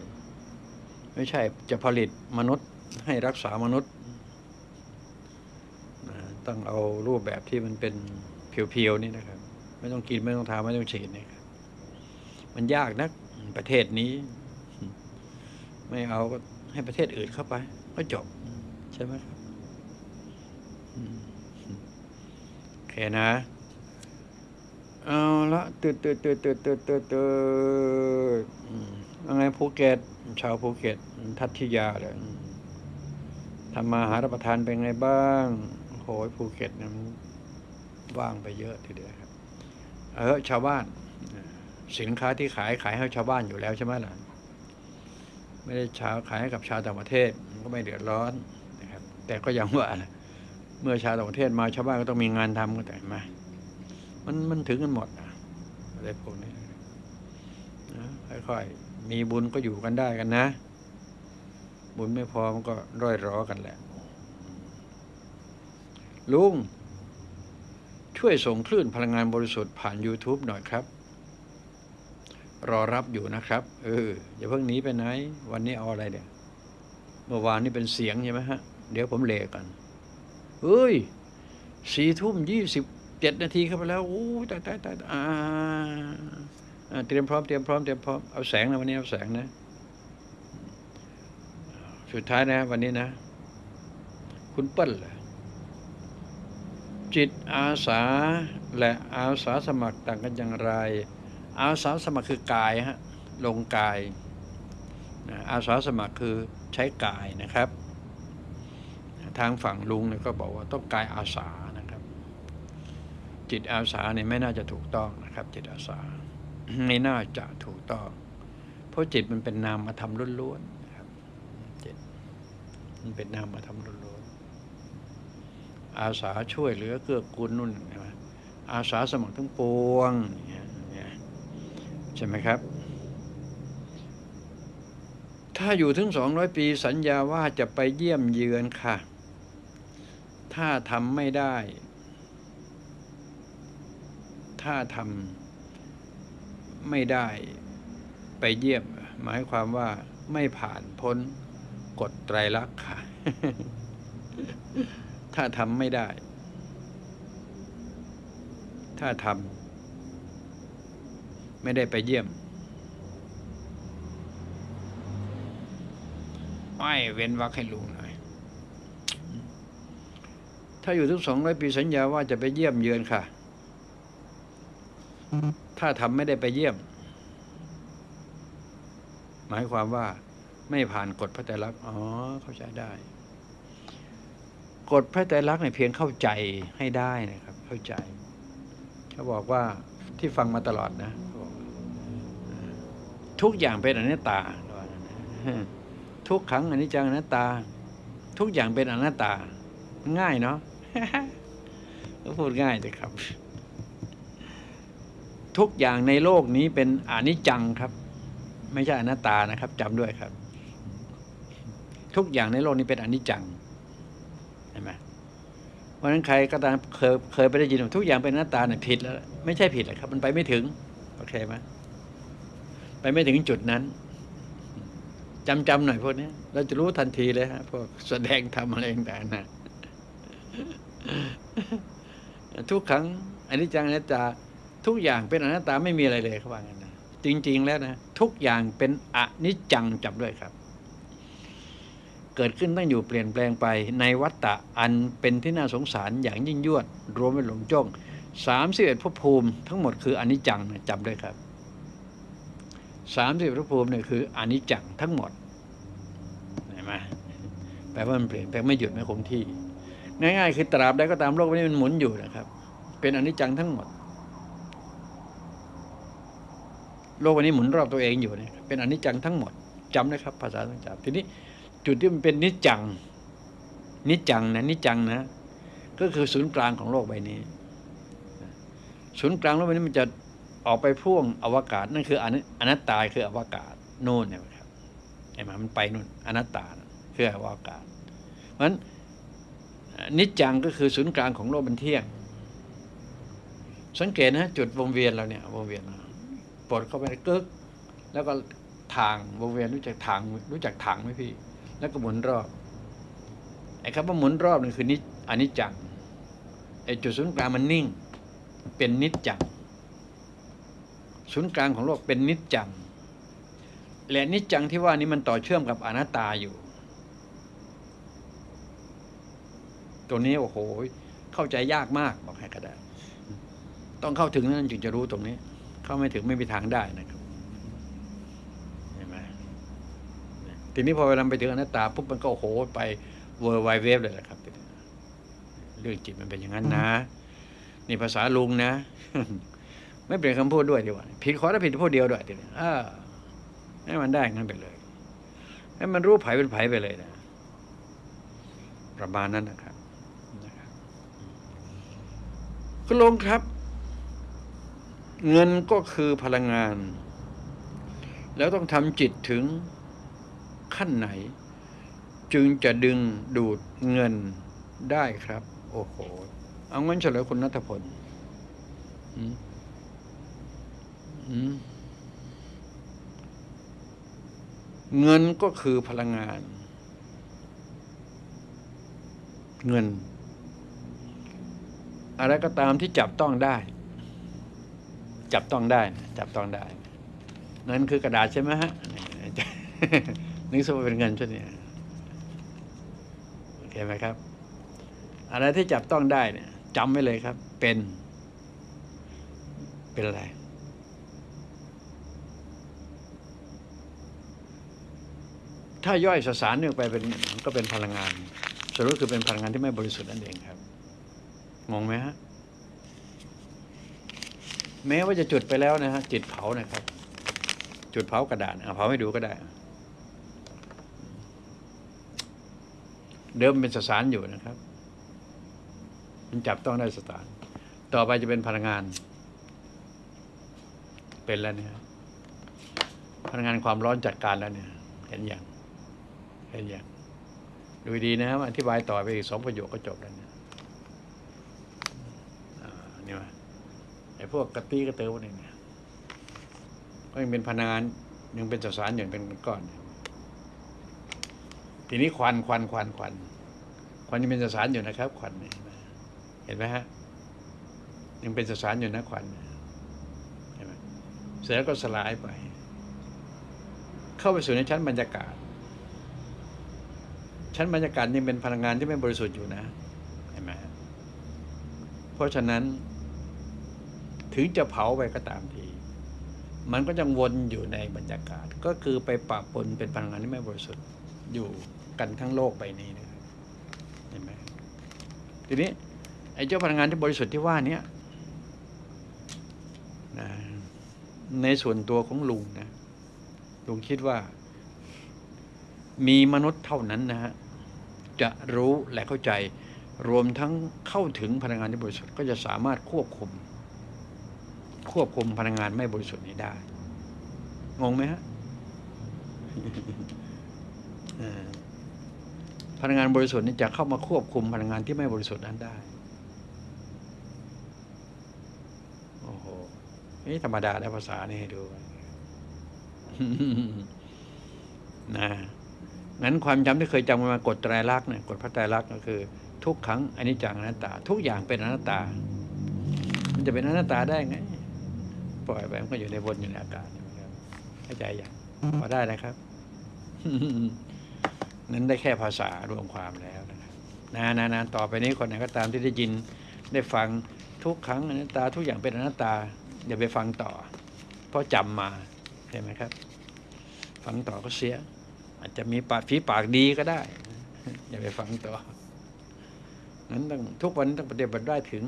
ไม่ใช่จะผลิตมนุษย์ให้รักษามนุษย์ต้องเอารูปแบบที่มันเป็นเพียวๆนี่นะครับ ไม่ต้องกินไม่ต้องทาไม่ต้องฉีดเนะครับมันยากนักประเทศนี้ ไม่เอาก็ให้ประเทศอื่นเข้าไป ก็จบ ใช่ไหมครับโอเคนะ เอาละตืดตืดตืดตืดตืดตืดตืดอืมว่าไงภูเก็ตชาวภูเก็ต ทัตทิยาเลยทำมาหารับประทานเป็นไงบ้างโหยภูเก็ตนี่ยมันว่างไปเยอะทีเดียว เออชาวบ้าน สินค้าที่ขายขายให้ชาวบ้านอยู่แล้วใช่ไหมล่ะไม่ได้ชาวขายให้กับชาวต่างประเทศก็ไม่เดือดร้อนนะครับแต่ก็ยังว่านะเมื่อชาวต่างประเทศมาชาวบ้านก็ต้องมีงานทำก็แต่มามันมันถึงกันหมดอะไรพวกนี้นะค่อยๆมีบุญก็อยู่กันได้กันนะ บุญไม่พอมันก็ร่อยรอกันแหละลุง ช่วยส่งคลื่นพลังงานบริสุทธิ์ผ่าน YouTube หน่อยครับ รอรับอยู่นะครับ เอออย่าเพิ่งหนีไปไหน วันนี้เอาอะไรเนี่ย เมื่อวานนี่เป็นเสียงใช่ไหมฮะ เดี๋ยวผมเลกันเฮ้ยสี่ทุ่มยี่สิบเจ็ดนาทีเข้าไปแล้วโอ้ตายตายตายอ่าเตรียมพร้อมเตรียมพร้อมเตรียมพร้อมเอาแสงนะวันนี้เอาแสงนะ สุดท้ายนะ วันนี้นะ คุณเปิ้ลเจิตอาสาและอาสาสมัครต่างกันอย่างไร อาสาสมัครคือกายฮะลงกายอาสาสมัครคือใช้กายนะครับ ทางฝั่งลุงเนี่ยก็บอกว่าต้องกายอาสานะครับ จิตอาสาเนี่ยไม่น่าจะถูกต้องนะครับ จิตอาสาไม่น่าจะถูกต้อง เพราะจิตมันเป็นนามธรรมล้วนๆนะครับจิตมันเป็นนามธรรมล อาสาช่วยเหลือเกื้อกูลนุ่นใช่ไหมอาสาสมัครทั้งปวงเงี้ยอย่ยใช่ไหมครับ ถ้าอยู่ถึงสองร้อยปีสัญญาว่าจะไปเยี่ยมเยือนค่ะ ถ้าทำไม่ได้ ถ้าทำไม่ได้ไปเยี่ยม หมายความว่าไม่ผ่านพ้นกฎไตรลักษณ์ค่ะ ถ้าทำไม่ได้ ถ้าทำไม่ได้ไปเยี่ยม ไม่เว้นวักให้ลุงหน่อย ถ้าอยู่ทุกสองร้อยปีสัญญาว่าจะไปเยี่ยมเยือนค่ะ ถ้าทำไม่ได้ไปเยี่ยม หมายความว่าไม่ผ่านกฎพระไตรลักษณ์อ๋อ เข้าใจได้ กฎพระไตรลักษณ์เนี่ยเพียงเข้าใจให้ได้นะครับ เข้าใจเขาบอกว่าที่ฟังมาตลอดนะทุกอย่างเป็นอนัตตาว่าทุกขังอนิจจังอนัตตา ทุกอย่างเป็นอนัตตา ง่ายเนาะก็พูดง่ายเลยครับ ทุกอย่างในโลกนี้เป็นอนิจจังครับ ไม่ใช่อนัตตานะครับจำด้วยครับ ทุกอย่างในโลกนี้เป็นอนิจจัง เห็นไหมเพราะฉะนั้นใครก็ตามเคยเคยไปได้ยินทุกอย่างเป็นอนัตตาเนี่ยผิดแล้ว ไม่ใช่ผิดหรอกครับ มันไปไม่ถึงโอเคไหมไปไม่ถึงจุดนั้นจำจำหน่อยพวกนี้เราจะรู้ทันทีเลยฮะพวกแสดงทำอะไรต่างๆนะทุกครั้งอนิจจังอนัตตาทุกอย่างเป็นอนัตตาไม่มีอะไรเลยเขาว่างั้นนะจริง ๆ แล้วนะทุกอย่างเป็นอนิจจังจับด้วยครับ เกิดขึ้นตั้งอยู่เปลี่ยนแปลงไปในวัฏฏะอันเป็นที่น่าสงสารอย่างยิ่งยวด รวมเป็นหลงจ้องสามสิบเอ็ดภพภูมิทั้งหมดคืออนิจจังนะจำด้วยครับสามสิบภพภูมิเนี่ยคืออนิจจังทั้งหมดเห็นไหมแปลว่ามันเปลี่ยนแปลงไม่หยุดไม่คงที่ ง่ายๆ คือตราบใดก็ตามโลกนี้มันหมุนอยู่นะครับ เป็นอนิจจังทั้งหมด โลกวันนี้หมุนรอบตัวเองอยู่เนี่ยเป็นอนิจจังทั้งหมดจำนะครับ ภาษาต้องจำทีนี้ จุดที่มันเป็นนิจจัง นิจจังนะนิจจังนะ ก็คือศูนย์กลางของโลกใบนี้ ศูนย์กลางโลกใบนี้มันจะออกไปพ่วงอวกาศนั่นคืออนิอนัตตาคืออวกาศโน่นเนี่ยครับเห็นไหมมันไปนู่นอนัตตาคืออวกาศ เพราะฉะนั้นนิจจังก็คือศูนย์กลางของโลกมันเที่ยง สังเกตนะจุดวงเวียนเราเนี่ยวงเวียนปลดเข้าไปกึกแล้วก็ทางวงเวียนรู้จักทางรู้จักทางไหมพี่ แล้วก็หมุนรอบไอ้คำว่าหมุนรอบนี่คือนิจอนิจจังไอ้จุดศูนย์กลางมันนิ่ง เป็นนิจจังศูนย์กลางของโลกเป็นนิจจังและนิจจังที่ว่านี้มันต่อเชื่อมกับอนัตตาอยู่ ตัวนี้โอ้โห เข้าใจยากมากบอกให้ก็ได้ต้องเข้าถึงนั้นจึงจะรู้ตรงนี้ เข้าไม่ถึงไม่มีทางได้นะครับเห็นไหม ทีนี้พอเวลาไปถึงอนัตตาปุ๊บมันก็โอ้โหไป world wide web เลยแหละครับ เรื่องจิตมันเป็นอย่างนั้นนะ นี่ภาษาลุงนะ ไม่เปลี่ยนคำพูดด้วยดีกว่าผิดขอถ้าผิดพูดเดียวด้วยทีนี้เออให้มันได้งั้นไปเลย ให้มันรู้ไผเป็นไผไปเลยนะ ประมาณนั้นนะครับนะครับคุณลุงครับ เงินก็คือพลังงาน แล้วต้องทำจิตถึง ขั้นไหน จึงจะดึงดูดเงินได้ครับ โอ้โห เอางั้นเฉลยคุณนัทพลเงินก็คือพลังงาน เงิน อะไรก็ตามที่จับต้องได้ จับต้องได้ จับต้องได้ เงินคือกระดาษใช่ไหมฮะ นึกสมมติเป็นเงินใช่ไหมโอเคไหมครับ อะไรที่จับต้องได้เนี่ยจำไว้เลยครับ เป็น เป็นอะไร ถ้าย่อยสสารเนี่ยไปเป็นก็เป็นพลังงาน สรุปคือเป็นพลังงานที่ไม่บริสุทธิ์นั่นเองครับ งงไหมฮะแม้ว่าจะจุดไปแล้วนะฮะจิตเผานะครับ จุดเผากระดาษเอาเผาให้ดูก็ได้ เดิมเป็นสสารอยู่นะครับ มันจับต้องได้สสาร ต่อไปจะเป็นพลังงาน เป็นแล้วเนี่ยพลังงานความร้อนจัดการแล้วเนี่ย เห็นอย่างเห็นอย่างดูดีนะครับอธิบายต่อไปอีกสองประโยคก็จบแล้วเนี่ยนี่มาไอ้พวกกระตี้กระเตอพวกนี้เนี่ยก็ยังเป็นพลังงานยังเป็นสสารอย่างเป็นก้อนเนี่ย ทีนี้ควันควันควันควันควันยังเป็นสสารอยู่นะครับ ควันเนี่ยเห็นไหมฮะยังเป็นสสารอยู่นะควันเห็นไหมเสร็จแล้วก็สลายไป เข้าไปสู่ในชั้นบรรยากาศ ชั้นบรรยากาศยังเป็นพลังงานที่ไม่บริสุทธิ์อยู่นะเห็นไหมเพราะฉะนั้น ถึงจะเผาไปก็ตามทีมันก็ยังวนอยู่ในบรรยากาศ ก็คือไปปะปนเป็นพลังงานที่ไม่บริสุทธิ์อยู่ กันทั้งโลกใบนี้นะเห็นไหมทีนี้ไอ้เจ้าพลังงานที่บริสุทธิ์ที่ว่าเนี้ยนะในส่วนตัวของลุงนะลุงคิดว่า มีมนุษย์เท่านั้นนะฮะจะรู้และเข้าใจรวมทั้งเข้าถึงพลังงานที่บริสุทธิ์ก็จะสามารถควบคุม ควบคุมพลังงานไม่บริสุทธิ์นี้ได้งงไหมฮะ พลังงานบริสุทธิ์นี้จะเข้ามาควบคุมพลังงานที่ไม่บริสุทธิ์นั้นได้โอ้โหนี่ธรรมดาแล้วภาษานี่ให้ดูนะงั้นความจำที่เคยจำกันมากฎไตรลักษณ์เนี่ยกฎพระไตรลักษณ์ก็คือ ทุกครั้งอนิจจังอนัตตา ทุกอย่างเป็นอนัตตา มันจะเป็นอนัตตาได้ไงปล่อยไปมันก็อยู่ในวนอยู่ในอากาศเข้าใจอย่างพอได้นะครับ นั้นได้แค่ภาษารวมความแล้วนะครับนานานาต่อไปนี้คนไหนก็ตามที่ได้ยินได้ฟังทุกครั้งอนัตตาทุกอย่างเป็นอนัตตาอย่าไปฟังต่อ เพราะจำมาใช่ไหมครับ ฟังต่อก็เสีย อาจจะมีปากฝีปากดีก็ได้ อย่าไปฟังต่อนั้นต้องทุกวันต้องปฏิบัติได้ถึง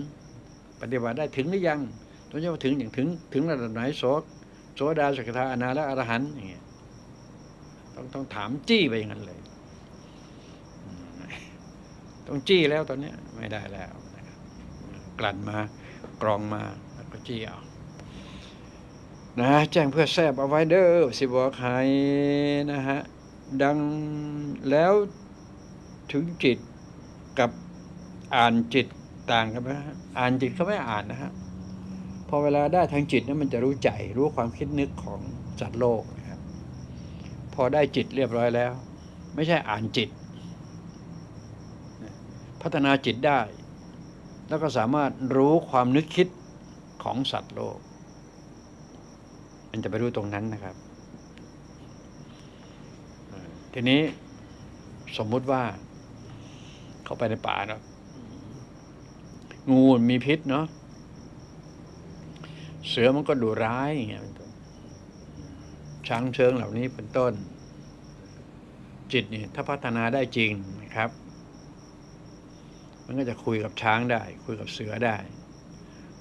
ปฏิบัติได้ถึงหรือยังต้องจะว่าถึงอย่างถึง ถึงระดับไหนโสโสดาสกทาอนาและอรหันต์อย่างเงี้ยต้องต้องถามจี้ไปอย่างนั้นเลย ต้องจี้แล้วตอนนี้ไม่ได้แล้วนะครับกลั่นมากรองมาแล้วก็จี้เอานะแจ้งเพื่อแซบเอาไว้เด้อสิบอกใครนะฮะดังแล้วถึงจิตกับอ่านจิตต่างกันไหมฮะอ่านจิตเขาไม่อ่านนะฮะพอเวลาได้ทางจิตนั้นมันจะรู้ใจรู้ความคิดนึกของสัตว์โลกนะครับพอได้จิตเรียบร้อยแล้ว ไม่ใช่อ่านจิต พัฒนาจิตได้ แล้วก็สามารถรู้ความนึกคิดของสัตว์โลก มันจะไปรู้ตรงนั้นนะครับ ทีนี้สมมุติว่า เข้าไปในป่าเนาะงูมีพิษเนาะเสือมันก็ดุร้ายอย่างเงี้ยเป็นต้นช้างเชิงเหล่านี้เป็นต้น จิตนี่ถ้าพัฒนาได้จริงนะครับ มันก็จะคุยกับช้างได้ คุยกับเสือได้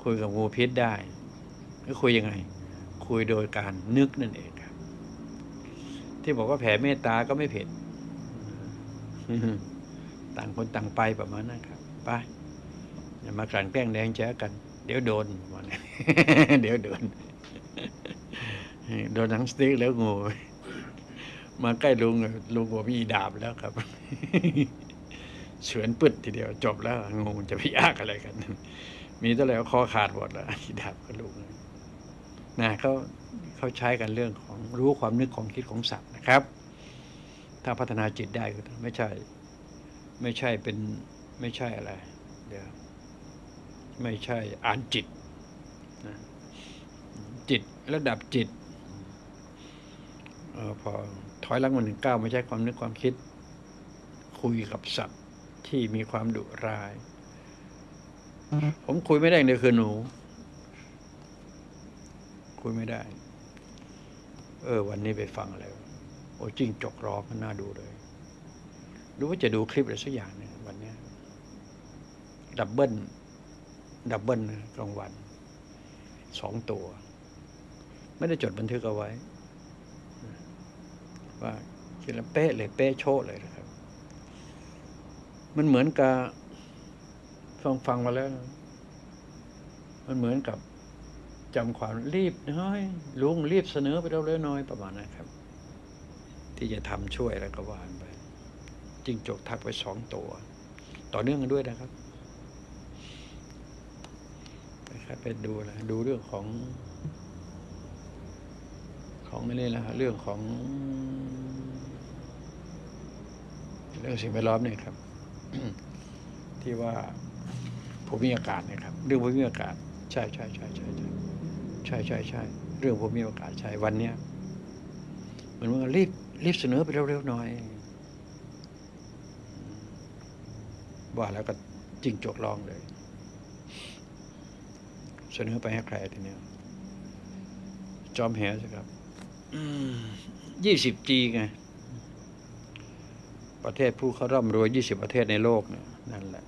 คุยกับงูพิษได้ก็คุยยังไง คุยโดยการนึกนั่นเองครับ ที่บอกว่าแผ่เมตตาก็ไม่ผิดต่างคนต่างไปประมาณนั้นครับไปอย่ามากลั่นแกล้งแดงแจ้กัน เดี๋ยวโดนประมาณนั้นเดี๋ยวโดน โดนหนังสติ๊กแล้วงูมาใกล้ลุงลุงบอกมีดาบแล้วครับ เฉือนปึดทีเดียวจบแล้วงูจะไปยากอะไรกัน มีเท่าไหร่คอขาดหมดแล้วอีดาบกับลุงนะเขาเขาใช้กันเรื่องของรู้ความนึกของคิดของสัตว์นะครับ ถ้าพัฒนาจิตได้ก็ไม่ใช่ ไม่ใช่เป็นไม่ใช่อะไรเดี๋ยวไม่ใช่อ่านจิตนะจิตระดับจิตออพอถอยหลังมาหนึ่งเก้าไม่ใช่ความนึกความคิด คุยกับสัตว ที่มีความดุร้าย ผมคุยไม่ได้อย่างเดียวคือหนู คุยไม่ได้ เออ วันนี้ไปฟังอะไรวะโอ้จิ้งจกร้องมันน่าดูเลยรู้ว่าจะดูคลิปอะไรสักอย่างหนึงวันเนี้ยดับเบิลดับเบิลนะกลางวันสองตัว ไม่ได้จดบันทึกเอาไว้ ว่าคิดแล้วเป๊ะเลย เป๊ะโชะเลยนะครับ มันเหมือนกับฟังฟังมาแล้ว มันเหมือนกับจำความรีบน้อยลุงรีบเสนอไปเร็วๆน้อยประมาณนั้นครับ ที่จะทำช่วยแล้วก็วานไปจิงจกทักไปสองตัว ต่อเนื่องกันด้วยนะครับครับไปดูนะดูเรื่องของ ของนี่นะเรื่องของ เรื่องสิ่งแวดล้อมเนี่ยครับ ที่ว่าภูมิอากาศเนะครับ เรื่องภูมิอากาศ ใช่ใช่ใช่ใช่ใช่ใช่ใช่ใช่เรื่องภูมิอากาศใช่วันเนี้ยเหมือนว่ารีบรีบเสนอไปเร็วๆหน่อย ว่าแล้วก็จริงจกลองเลย เสนอไปให้ใครทีเนี้ยจอมแหสิครับยี่สิบจีไง ประเทศผู้เขาร่ำรวยยี่สิบประเทศในโลกเนี่ยนั่นแหละ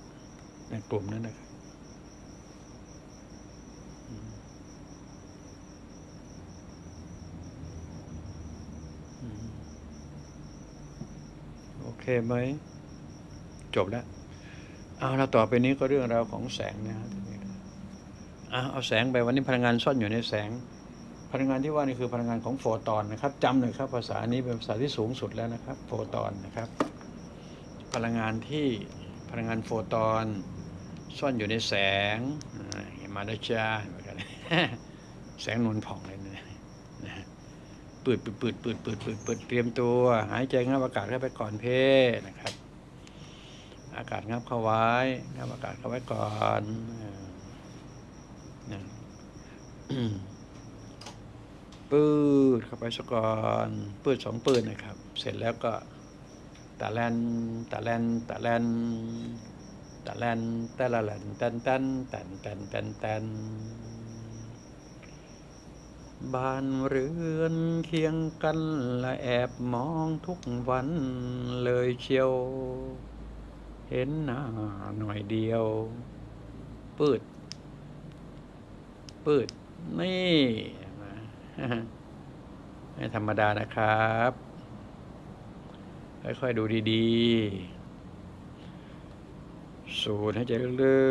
ในกลุ่มนั้นนะครับโอเคไหม จบแล้ว เอาแล้วต่อไปนี้ก็เรื่องราวของแสงนะฮะทีนี้อะเอาแสงไปวันนี้พลังงานซ่อนอยู่ในแสง พลังงานที่ว่านี่คือพลังงานของโฟตอนนะครับจำหน่อยครับภาษานี้เป็นภาษาที่สูงสุดแล้วนะครับ โฟตอนนะครับ พลังงานที่พลังงานโฟตอนซ่อนอยู่ในแสงเห็นมาแล้วจ้าแสงนวลผ่องเลยนะฮะปืดปืดปืดปืดปืดปืดปืดเตรียมตัว หายใจงับอากาศเข้าไปก่อนเพนะครับ อากาศงับเข้าไว้งับอากาศเข้าไว้ก่อนนะปืดเข้าไปซะก่อนปืดสองปืดนะครับ เสร็จแล้วก็ ตะแลนตะแลนตะแลนตะแลนตะละแลนแตนแตนแตนแตนแตนแตนบ้านเรือนเคียงกันละแอบมองทุกวันเลยเชียว เห็นหน้าหน่อยเดียว ปืด ปืด นี่ไม่ธรรมดานะครับ ค่อยๆดูดีๆ สูดให้ใจลึ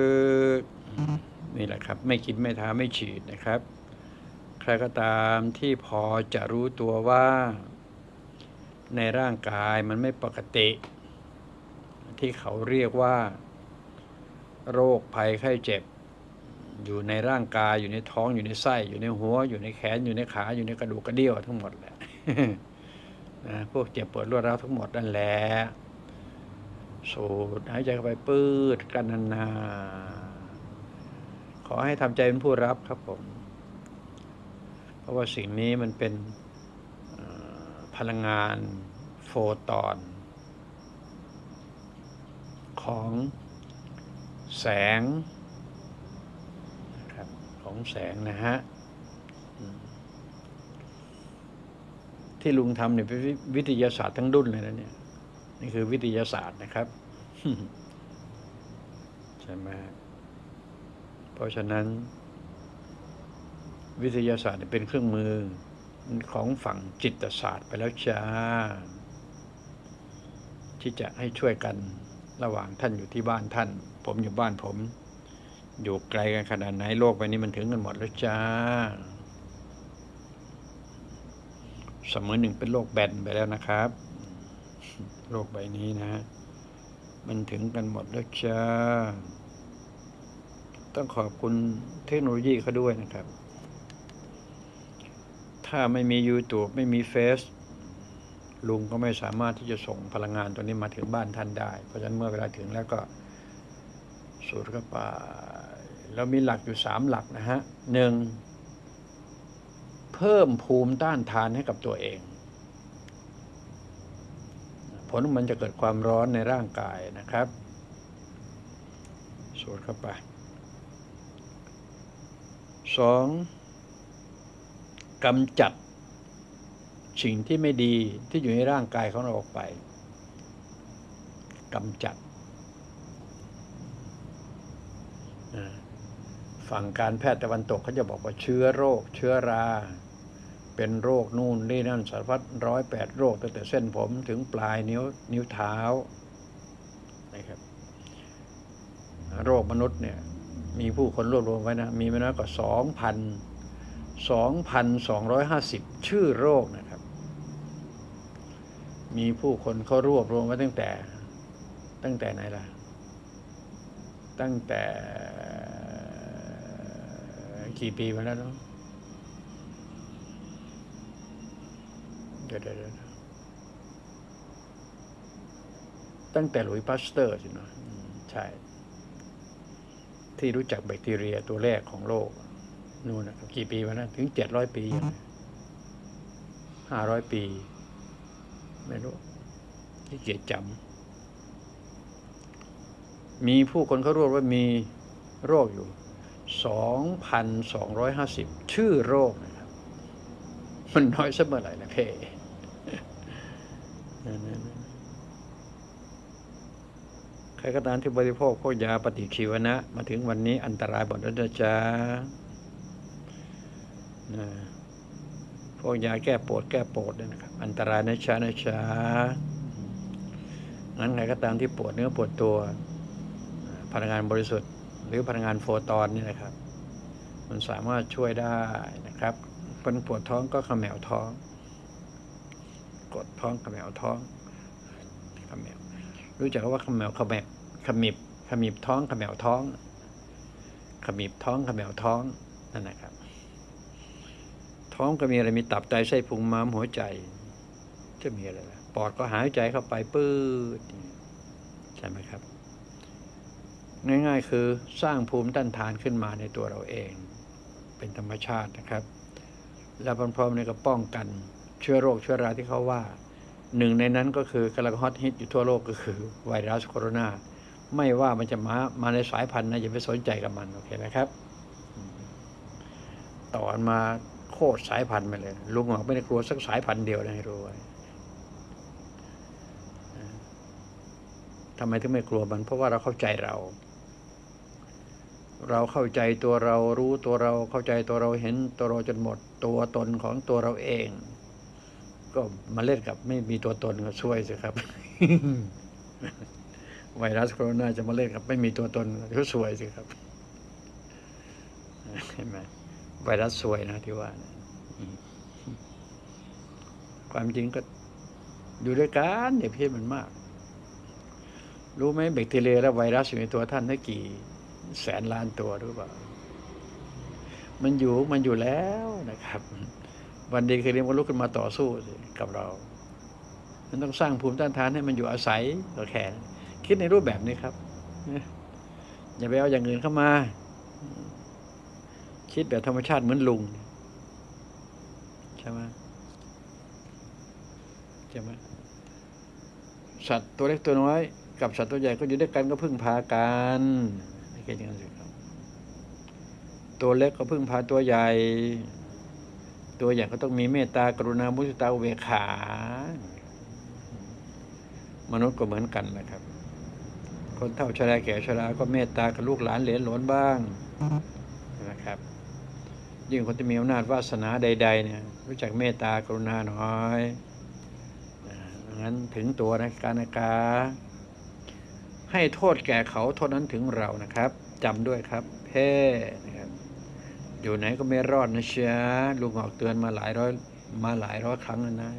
กๆ นี่แหละครับ ไม่คิดไม่ท้าไม่ฉีดนะครับ ใครก็ตามที่พอจะรู้ตัวว่า ในร่างกายมันไม่ปกติ ที่เขาเรียกว่า โรคภัยไข้เจ็บ อยู่ในร่างกายอยู่ในท้องอยู่ในไส้ อยู่ในหัว อยู่ในแขนอยู่ในขาอยู่ในกระดูกกระเดี่ยวทั้งหมดแหละ นะพวกเจ็บปวดรวดร้าวทั้งหมดนั่นแหละสูดหายใจเข้าไปปื้ดกันนานๆขอให้ทำใจเป็นผู้รับครับผม เพราะว่าสิ่งนี้มันเป็นพลังงานโฟตอน ของแสงนะครับของแสงนะฮะอืม ที่ลุงทำเนี่ยเป็นวิทยาศาสตร์ทั้งดุนเลยนะเนี่ย นี่คือวิทยาศาสตร์นะครับใช่ไหมเพราะฉะนั้น วิทยาศาสตร์เป็นเครื่องมือของฝั่งจิตศาสตร์ไปแล้วจ้าที่จะให้ช่วยกันระหว่างท่านอยู่ที่บ้านท่าน ผมอยู่บ้านผม อยู่ไกลกันขนาดไหนโลกใบนี้มันถึงกันหมดแล้วจ้า เสมอหนึ่งเป็นโลกแบนไปแล้วนะครับโลกใบนี้นะ มันถึงกันหมดแล้วจ้า ต้องขอบคุณเทคโนโลยีเขาด้วยนะครับ ถ้าไม่มี YouTube ไม่มีเฟซลุงก็ไม่สามารถที่จะส่งพลังงานตัวนี้มาถึงบ้านท่านได้ เพราะฉะนั้นเมื่อเวลาถึงแล้วก็สูดเข้าไปเรามีหลักอยู่สามหลักนะฮะหนึ่ง เพิ่มภูมิต้านทานให้กับตัวเอง ผลมันจะเกิดความร้อนในร่างกายนะครับสูดเข้าไปสองกำจัดสิ่งที่ไม่ดีที่อยู่ในร่างกายของเราออกไปกำจัด ฝั่งการแพทย์ตะวันตกเขาจะบอกว่าเชื้อโรค เชื้อรา เป็นโรคนู่นนี่นั่นสารพัดร้อยแปดโรคตั้งแต่เส้นผมถึงปลายนิ้วนิ้วเท้านะครับโรคมนุษย์เนี่ยมีผู้คนรวบรวมไว้นะ มีไม่น้อยกว่าสองพันสองพันสองร้อยห้าสิบชื่อโรคนะครับ มีผู้คนเขารวบรวมไว้ตั้งแต่ ตั้งแต่ไหนล่ะ ตั้งแต่กี่ปีมาแล้วเนาะ เดี๋ยวเดี๋ยวเดี๋ยวตั้งแต่หลุยส์พาสเตอร์สินะอืมใช่ ที่รู้จักแบคทีเรียตัวแรกของโลก นู่นนะครับกี่ปีมาแล้วถึงเจ็ดร้อยปีห้าร้อยปี ไม่รู้ที่เกียจจำมีผู้คนเขารู้ว่ามีโรคอยู่สองพันสองร้อยห้าสิบชื่อโรคนะครับ มันน้อยสักเมื่อไหร่นะเพ่นั่นๆๆ ใครก็ตามที่บริโภคพวกยาปฏิชีวนะ มาถึงวันนี้อันตรายหมดแล้วนะจ๊ะนะพวกยาแก้ปวดแก้ปวดเนี่ยนะครับ อันตรายนะจ๊ะนะจ๊ะงั้นใครก็ตามที่ปวดเนื้อปวดตัวพลังงานบริสุทธิ์ หรือพลังงานโฟตอนนี่นะครับ มันสามารถช่วยได้นะครับเป็นปวดท้องก็ขมวท้อง กดท้องเขมวท้องเขมวรู้จักว่าเขมวเขมวขมิบขมิบท้องเขมวท้อง ขมิบท้องเขมวท้องนั่นนะครับ ท้องก็มีอะไรมีตับไตไส้พุงม้ามหัวใจ จะมีอะไรล่ะปอดก็หายใจเข้าไปปื้ดใช่ไหมครับ ง่ายๆคือสร้างภูมิต้านทานขึ้นมาในตัวเราเอง เป็นธรรมชาตินะครับ แล้วพร้อมๆนี่ก็ป้องกัน เชื้อโรคเชื้อราที่เขาว่า หนึ่งในนั้นก็คือกำลังฮอตฮิตอยู่ทั่วโลกก็คือไวรัสโคโรนา ไม่ว่ามันจะมามาในสายพันธุ์นะอย่าไปสนใจกับมันโอเคไหมครับ ต่อมาโคตรสายพันธุ์ไปเลย ลุงบอกไม่ได้กลัวสักสายพันธุ์เดียวนะให้รู้ไว้ทำไมถึงไม่กลัวมัน เพราะว่าเราเข้าใจเรา เราเข้าใจตัวเรารู้ตัวเราเข้าใจตัวเราเห็นตัวเราจนหมดตัวตนของตัวเราเอง ก็มาเล่นกับไม่มีตัวตนก็ช่วยสิครับ ไวรัสโคโรนาจะมาเล่นกับ ไม่มีตัวตนก็ช่วยสิครับเห็นไหมไวรัสสวยนะที่ว่านะความจริงก็อยู่ด้วยกันอย่าเพี้ยนมันมาก รู้ไหมแบคทีเรียและไวรัสอยู่ในตัวท่านได้กี่ แสนล้านตัวหรือเปล่า มันอยู่มันอยู่แล้วนะครับ วันดีคืนนี้มันลุกขึ้นมาต่อสู้กับเรามันต้องสร้างภูมิต้านทานให้มันอยู่อาศัยก็แค่นั้นคิดในรูปแบบนี้ครับ อย่าไปเอาอย่างอื่นเข้ามา คิดแบบธรรมชาติเหมือนลุง ใช่ไหมใช่ไหมสัตว์ตัวเล็กตัวน้อย กับสัตว์ตัวใหญ่ก็อยู่ด้วยกันก็พึ่งพากันไม่ใช่อย่างนั้นสิครับ ตัวเล็กก็พึ่งพาตัวใหญ่ ตัวใหญ่ก็ต้องมีเมตตากรุณามุทิตาอุเบกขา มนุษย์ก็เหมือนกันนะครับ คนเฒ่าชราแก่ชราก็เมตตากับลูกหลานเหลนหลนบ้างนะครับ ยิ่งคนที่มีอำนาจวาสนาใด ๆ เนี่ย รู้จักเมตตากรุณาหน่อยงั้นถึงตัวนะการนากาให้โทษแก่เขาโทษนั้นถึงเรานะครับจำด้วยครับ เพ่นะครับ อยู่ไหนก็ไม่รอดนะเชียลุงออกเตือนมาหลายร้อย มาหลายร้อยครั้งแล้วนะ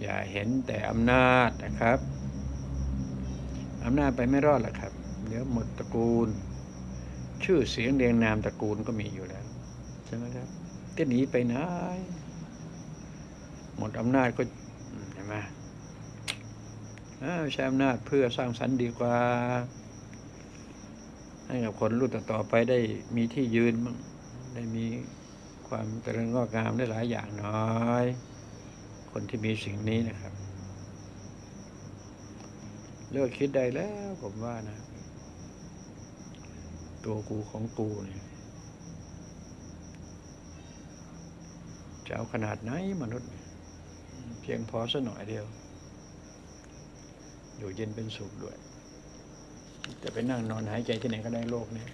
อย่าเห็นแต่อำนาจนะครับอำนาจไปไม่รอดหรอกครับ เดี๋ยวหมดตระกูล ชื่อเสียงเรียงนามตระกูลก็มีอยู่แล้วใช่ไหมครับจะหนีไปไหนหมดอำนาจก็เห็นไหมใช้อำนาจเพื่อสร้างสรรค์ดีกว่า ให้กับคนรุ่นต่อๆไปได้มีที่ยืนบ้างได้มีความเจริญงอกงามได้หลายอย่างน้อย คนที่มีสิ่งนี้นะครับ เลิกคิดได้แล้วผมว่านะ ตัวกูของกูเนี่ยจะเอาขนาดไหนมนุษย์ เพียงพอสักหน่อยเดียว อยู่เย็นเป็นสุขด้วย จะไปนั่งนอนหายใจที่ไหนก็ได้โลกนี้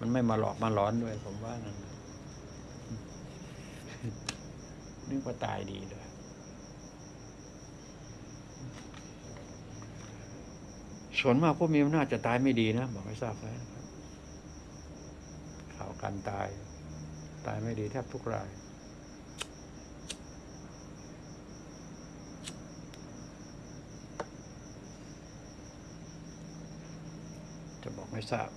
มันไม่มาหลอกมาหลอนด้วย ผมว่านั่นนึกว่าตายดีเลยส่วนมากพวกมีอำนาจจะตายไม่ดีนะบอกไม่ทราบไหมข่าวการตาย ตายไม่ดีแทบทุกราย ไม่ทราบ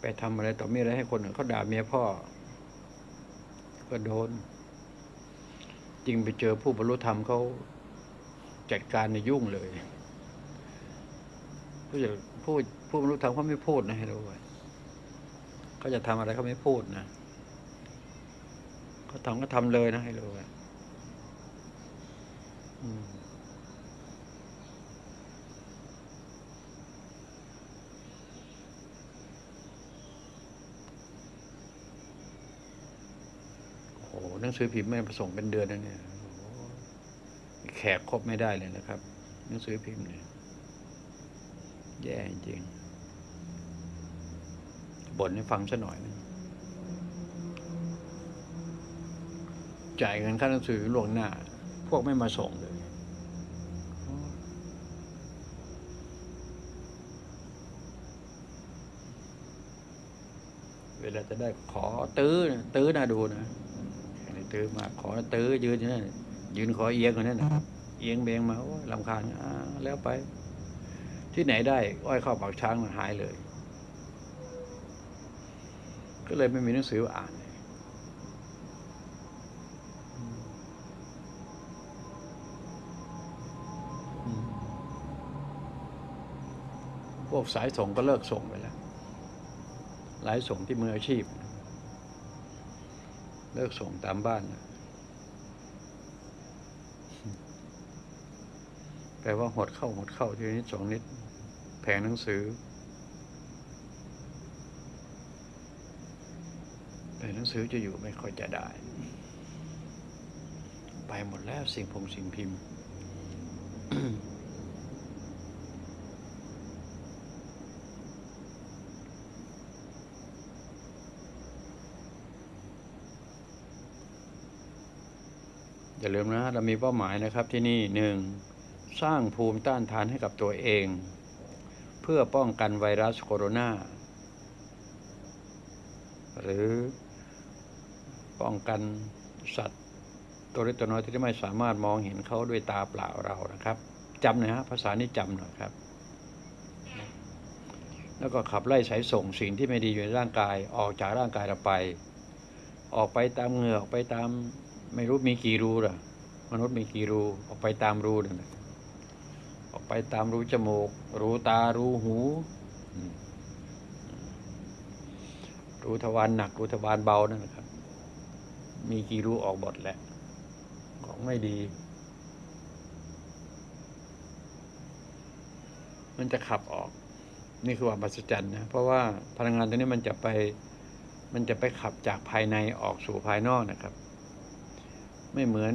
ไปทำอะไรต่อมีอะไรให้คนอื่นเขาด่าเมียพ่อ ก็โดน จริงไปเจอผู้บรรลุธรรมเขาจัดการในยุ่งเลยผู้จะผู้ผู้บรรลุธรรมเขาไม่พูดนะให้รู้ไว้เขาจะทำอะไรเขาไม่พูดนะเขาทำก็ทำเลยนะให้รู้ไว้อืม หนังสือพิมพ์ไม่ประส่งเป็นเดือนแล้วเนี่ยแขกครบไม่ได้เลยนะครับ หนังสือพิมพ์เนี่ยแย่จริงบ่นให้ฟังซะหน่อยนึงจ่ายเงินค่าหนังสือล่วงหน้า พวกไม่มาส่งเลย เวลาจะได้ขอตื้อตื้อน่าดูนะ ตื้อมาขอตื้อยืนอยู่นั่นยืนขอเอียงอยู่นั่นนะเอียงเบงมาโอ้ยลำคาญอ่าแล้วไป ที่ไหนได้ อ้อยเข้าปากช้างมันหายเลย ก็เลยไม่มีหนังสืออ่านพวกสายส่งก็เลิกส่งไปแล้ว หลายส่งที่มืออาชีพ เลิกส่งตามบ้านแปลว่าหดเข้าหดเข้าทีนิดสองนิด แผงหนังสือแผงหนังสือจะอยู่ไม่ค่อยจะได้ ไปหมดแล้วสิ่งพงสิ่งพิมพ์ อย่าลืมนะเรามีเป้าหมายนะครับที่นี่หนึ่งสร้างภูมิต้านทานให้กับตัวเอง เพื่อป้องกันไวรัสโคโรนาหรือป้องกันสัตว์ตัวเล็กตัวน้อยที่ไม่สามารถมองเห็นเขาด้วยตาเปล่าเรานะครับจำหนะฮะภาษานี้จำหน่อยครับ แล้วก็ขับไล่สายส่งสิ่งที่ไม่ดีอยู่ในร่างกายออกจากร่างกายเราไป ออกไปตามเหงื่อออกไปตาม ไม่รู้มีกี่รูล่ะ มนุษย์มีกี่รูออกไปตามรูนั่นะออกไปตามรูจมูก รูตา รูหู รูทวารหนัก รูทวารเบานั่นนะครับ มีกี่รูออกหมดแหละ ของไม่ดี มันจะขับออก นี่คือความมหัศจรรย์นะ เพราะว่าพลังงานตัวนี้มันจะไป มันจะไปขับจากภายในออกสู่ภายนอกนะครับ ไม่เหมือน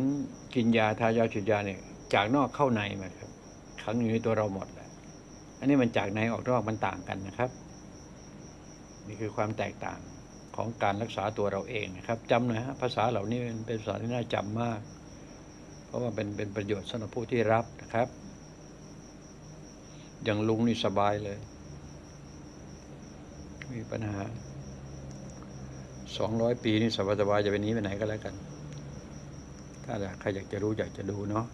กินยาทายาฉีดยาเนี่ยจากนอกเข้าในมาครับขังอยู่ในตัวเราหมดแหละอันนี้มันจากในออกนอกมันต่างกันนะครับ นี่คือความแตกต่างของการรักษาตัวเราเองนะครับจำหน่อยฮะภาษาเหล่านี้เป็นภาษาที่น่าจำมาก เพราะว่าเป็นเป็นประโยชน์สำหรับผู้ที่รับนะครับ อย่างลุงนี่สบายเลย มีปัญหาสองร้อยปีนี่สบายๆจะไปนี้ไปไหนก็แล้วกัน ถ้าอยากใครอยากจะรู้อยากจะดูเนาะ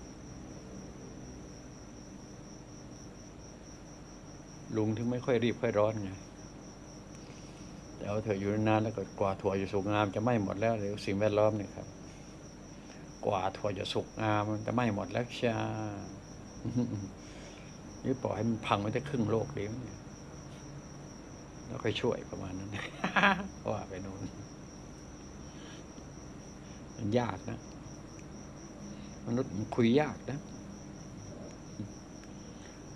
ลุงถึงไม่ค่อยรีบค่อยร้อนไงแต่เอาเถอะอยู่นานแล้วก็กว่าถั่วจะสุกงามจะไหม้หมดแล้วหรือสิ่งแวดล้อมเนี่ยครับ กว่าถั่วจะสุกงามมันจะไหม้หมดแล้วชานี่ปล่อยให้มันพังไปได้ครึ่งโลกดีไหมเนี่ยแล้วค่อยช่วยประมาณนั้นว่าไปโน่นมันยากนะ มนุษย์มันคุยยากนะ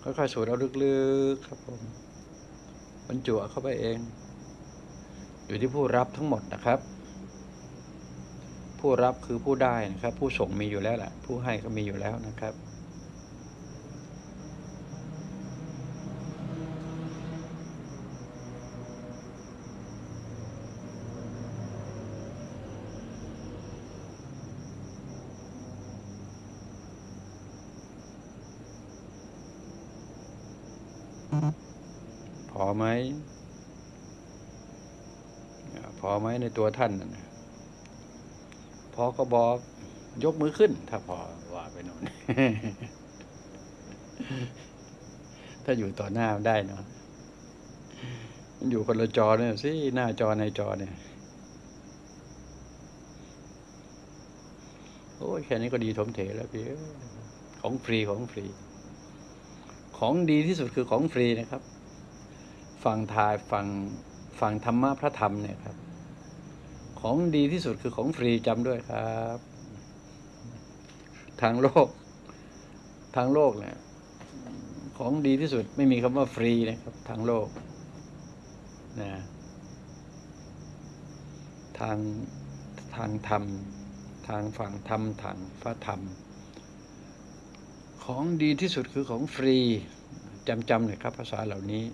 ค่อยๆสูดเอาลึกๆครับผมบรรจุเข้าไปเอง อยู่ที่ผู้รับทั้งหมดนะครับ ผู้รับคือผู้ได้นะครับ ผู้ส่งมีอยู่แล้วแหละผู้ให้ก็มีอยู่แล้วนะครับ พอ ไหมพอไหมในตัวท่านนะพอก็บอกยกมือขึ้น ถ้าพอว่าไปน่นถ้าอยู่ต่อหน้าได้เนาะมันอยู่คนละจอเนี่ยสิหน้าจอในจอเนี่ย โอ้ยแค่นี้ก็ดีถมเถแล้วพี่เอ้ยของฟรีของฟรี ของดีที่สุดคือของฟรีนะครับ ฟังทายฟังฟังธรรมะพระธรรมเนี่ยครับ ของดีที่สุดคือของฟรีจำด้วยครับ ทางโลก ทางโลกเนี่ยของดีที่สุดไม่มีคำว่าฟรีนะครับ ทางโลกนะทางทางธรรม ทางฝั่งธรรมทางพระธรรม ของดีที่สุดคือของฟรีจำจำเลยครับภาษาเหล่านี้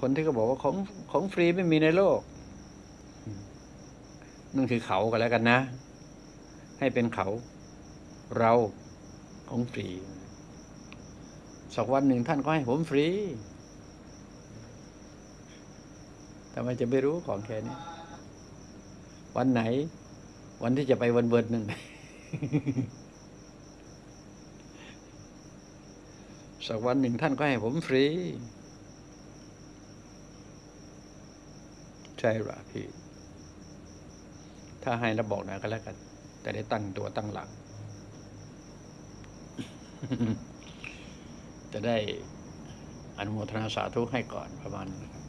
คนที่เขาบอกว่าของของฟรีไม่มีในโลกนั่นคือเขากันแล้วกันนะ ให้เป็นเขา เราของฟรี สักวันหนึ่งท่านก็ให้ผมฟรีทำไมจะไม่รู้ของแค่นี้ วันไหน วันที่จะไปวันเบิร์นั่นสักวันหนึ่งท่านก็ให้ผมฟรี ใช่หรอพี่ ถ้าให้แล้วบอกนะก็แล้วกัน แต่ได้ตั้งตัวตั้งหลัง จะได้อนุโมทนาสาธุให้ก่อนประมาณนั้นครับ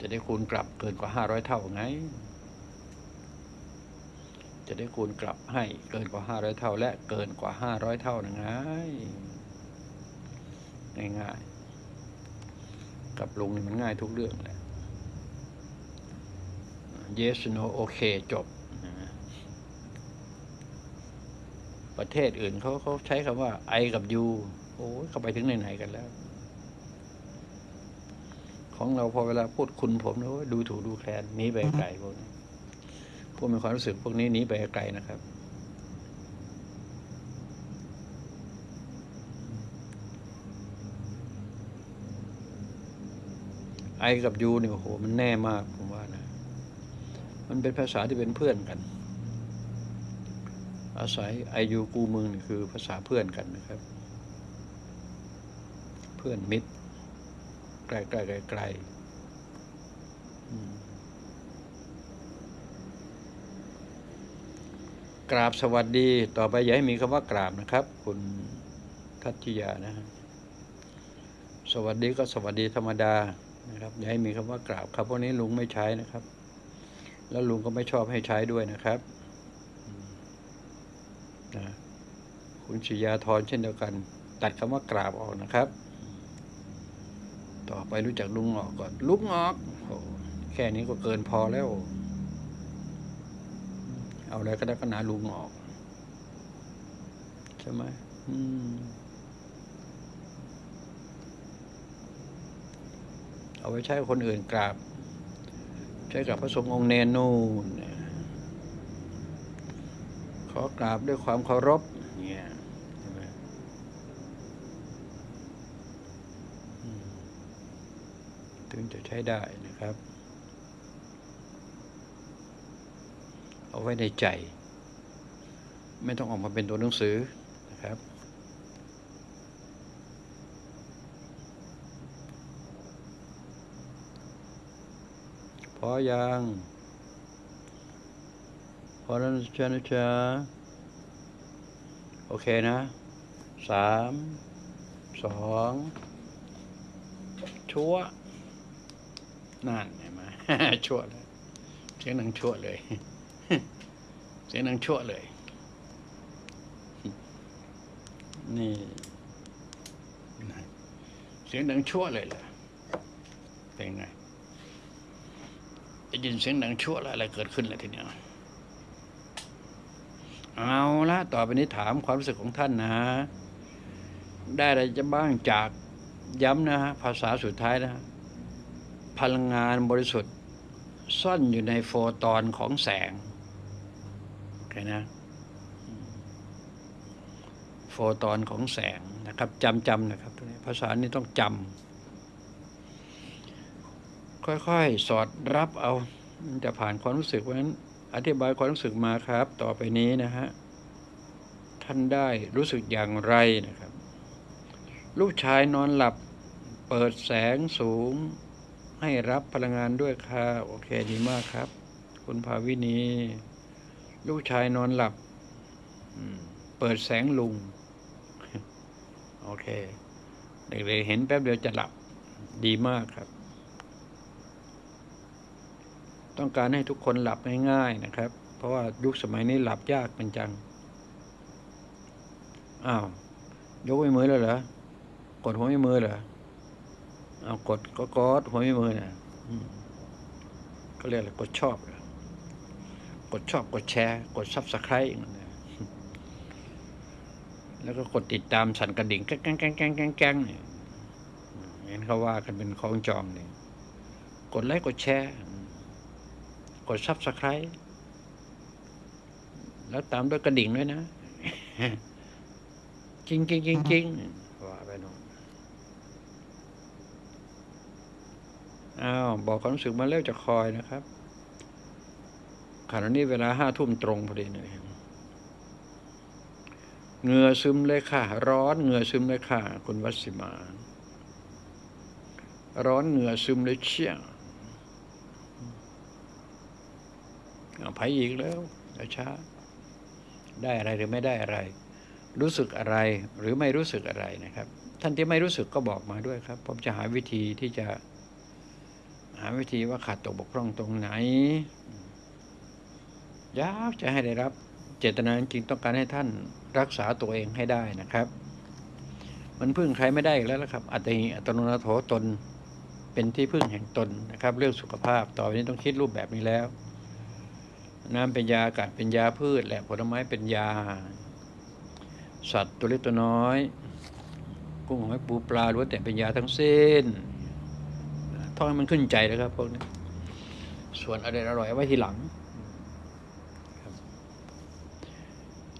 จะได้คูณกลับเกินกว่าห้าร้อยเท่าไง จะได้คูณกลับให้เกินกว่าห้าร้อยเท่า และเกินกว่าห้าร้อยเท่านะไง ง่ายๆ กับลุงนี่มันง่ายทุกเรื่องแหละ yes no โอเคจบ ประเทศอื่นเขาเขาใช้คำว่า I กับ you โอ้ยเขาไปถึงไหนๆกันแล้ว ของเราพอเวลาพูดคุณผมนะดูถูกดูแคลนหนีไปไกลพวกนี้พวกมีความรู้สึกพวกนี้หนีไปไกลนะครับ ไอกับยูเนี่ยโอ้โหมันแน่มากผมว่านะ มันเป็นภาษาที่เป็นเพื่อนกัน อาศัยไอยูกูมึงนี่คือภาษาเพื่อนกันนะครับ เพื่อนมิตรไกลไกลไกลไกลกราบสวัสดีต่อไปอย่าให้มีคำว่ากราบนะครับ คุณทัตติยานะฮะสวัสดีก็สวัสดีธรรมดา นะครับอย่าให้มีคำว่ากราบครับพวกนี้ลุงไม่ใช้นะครับ แล้วลุงก็ไม่ชอบให้ใช้ด้วยนะครับนะคุณชิยาธรเช่นเดียวกัน ตัดคำว่ากราบออกนะครับ ต่อไปรู้จักลุงออกก่อนลุงออกโอ้แค่นี้ก็เกินพอแล้ว เอาอะไรก็ได้ก็นาลุงออกใช่ไหมอืม เอาไว้ใช้คนอื่นกราบ ใช้กับพระสงฆ์องค์เนนนูนเนี่ยขอกราบด้วยความเคารพเนี่ยถึงจะใช้ได้นะครับ เอาไว้ในใจ ไม่ต้องออกมาเป็นตัวหนังสือนะครับ พอยังพอแล้วนะจ๊ะนะจ๊ะโอเคนะสามสองชั่วนั่นเห็นไหมชั่วเลยเสียงหนังชั่วเลย เสียงหนังชั่วเลย นี่เสียงดังชั่วเลยล่ะเป็นไง ได้ยินเสียงดังชั่วอะไรเกิดขึ้นแล้วทีเนี้ยเอาละต่อไปนี้ถามความรู้สึกของท่านนะได้อะไรจะบ้างจากย้ำนะฮะภาษาสุดท้ายนะพลังงานบริสุทธิ์ ซ่อนอยู่ในโฟตอนของแสงโอเคนะ โฟตอนของแสงนะครับจำจำนะครับภาษานี้ต้องจำ ค่อยๆ สอดรับเอาจะผ่านความรู้สึกเพราะฉะนั้นอธิบายความรู้สึกมาครับ ต่อไปนี้นะฮะท่านได้รู้สึกอย่างไรนะครับ ลูกชายนอนหลับเปิดแสงสูง ให้รับพลังงานด้วยค่ะโอเคดีมากครับ คุณภาวินี ลูกชายนอนหลับเปิดแสงลุง โอเค เด็กๆเห็นแป๊บเดียวจะหลับดีมากครับ ต้องการให้ทุกคนหลับง่ายๆนะครับ เพราะว่ายุคสมัยนี้หลับยากเป็นจัง อ้าว ยกไม่มือแล้วเหรอ กดหัวไม่มือเหรอ เอากดก็กดหัวไม่มือนะอืมก็เรียกอะไรกดชอบเหรอกดชอบกดแชร์ กด subscribeแล้วก็กดติดตามสั่นกระดิ่งแก้งแก้งแก้งแก้งแก้งแก้งเนี่ยเห็นเขาว่ากันเป็นของจองเนี่ยกดไลค์กดแชร์ กด subscribe แล้วตามด้วยกระดิ่งด้วยนะจริงจริงจริงจริงว่าไปโน่นอ้าวบอกความรู้สึกมาเร็วจะคอยนะครับขณะนี้เวลาห้าทุ่มตรงพอดีเลยเหงื่อซึมเลยค่ะ ร้อนเหงื่อซึมเลยค่ะ คุณวัสิมา ร้อนเหงื่อซึมเลยเชี่ย เอาไปอีกแล้วช้า ได้อะไรหรือไม่ได้อะไร รู้สึกอะไรหรือไม่รู้สึกอะไรนะครับ ท่านที่ไม่รู้สึกก็บอกมาด้วยครับ ผมจะหาวิธีที่จะ หาวิธีว่าขาดตกบกพร่องตรงไหนอยากจะให้ได้รับ เจตนาจริงต้องการให้ท่านรักษาตัวเองให้ได้นะครับ มันพึ่งใครไม่ได้แล้วละครับ อัตติอัตโนนาโถตนเป็นที่พึ่งแห่งตนนะครับ เรื่องสุขภาพต่อไปนี้ต้องคิดรูปแบบนี้แล้ว น้ำเป็นยาอากาศเป็นยาพืช และผลไม้เป็นยา สัตว์ตัวเล็กตัวน้อย กุ้งหอยปูปลาล้วนแต่เป็นยาทั้งสิ้นท่องให้มันขึ้นใจนะครับพวกนี้ส่วนอร่อยอร่อยไว้ทีหลัง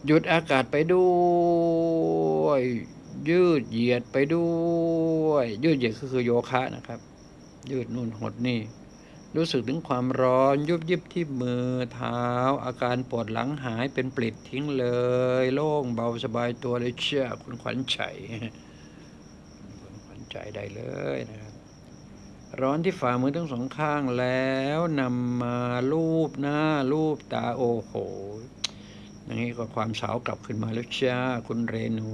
หยุดอากาศไปด้วย ยืดเหยียดไปด้วย ยืดเหยียดก็คือโยคะนะครับ ยืดนู่นหดนี่ รู้สึกถึงความร้อนยุบยิบที่มือเท้า อาการปวดหลังหายเป็นปลิดทิ้งเลย โล่งเบาสบายตัวเลยเชื่อคุณขวัญใจคุณขวัญใจได้เลยนะครับ ร้อนที่ฝ่ามือทั้งสองข้างแล้วนำมาลูบหน้าลูบตาโอ้โหอย่างนี้ก็ความสาวกลับขึ้นมาแล้วจ้าคุณเรนู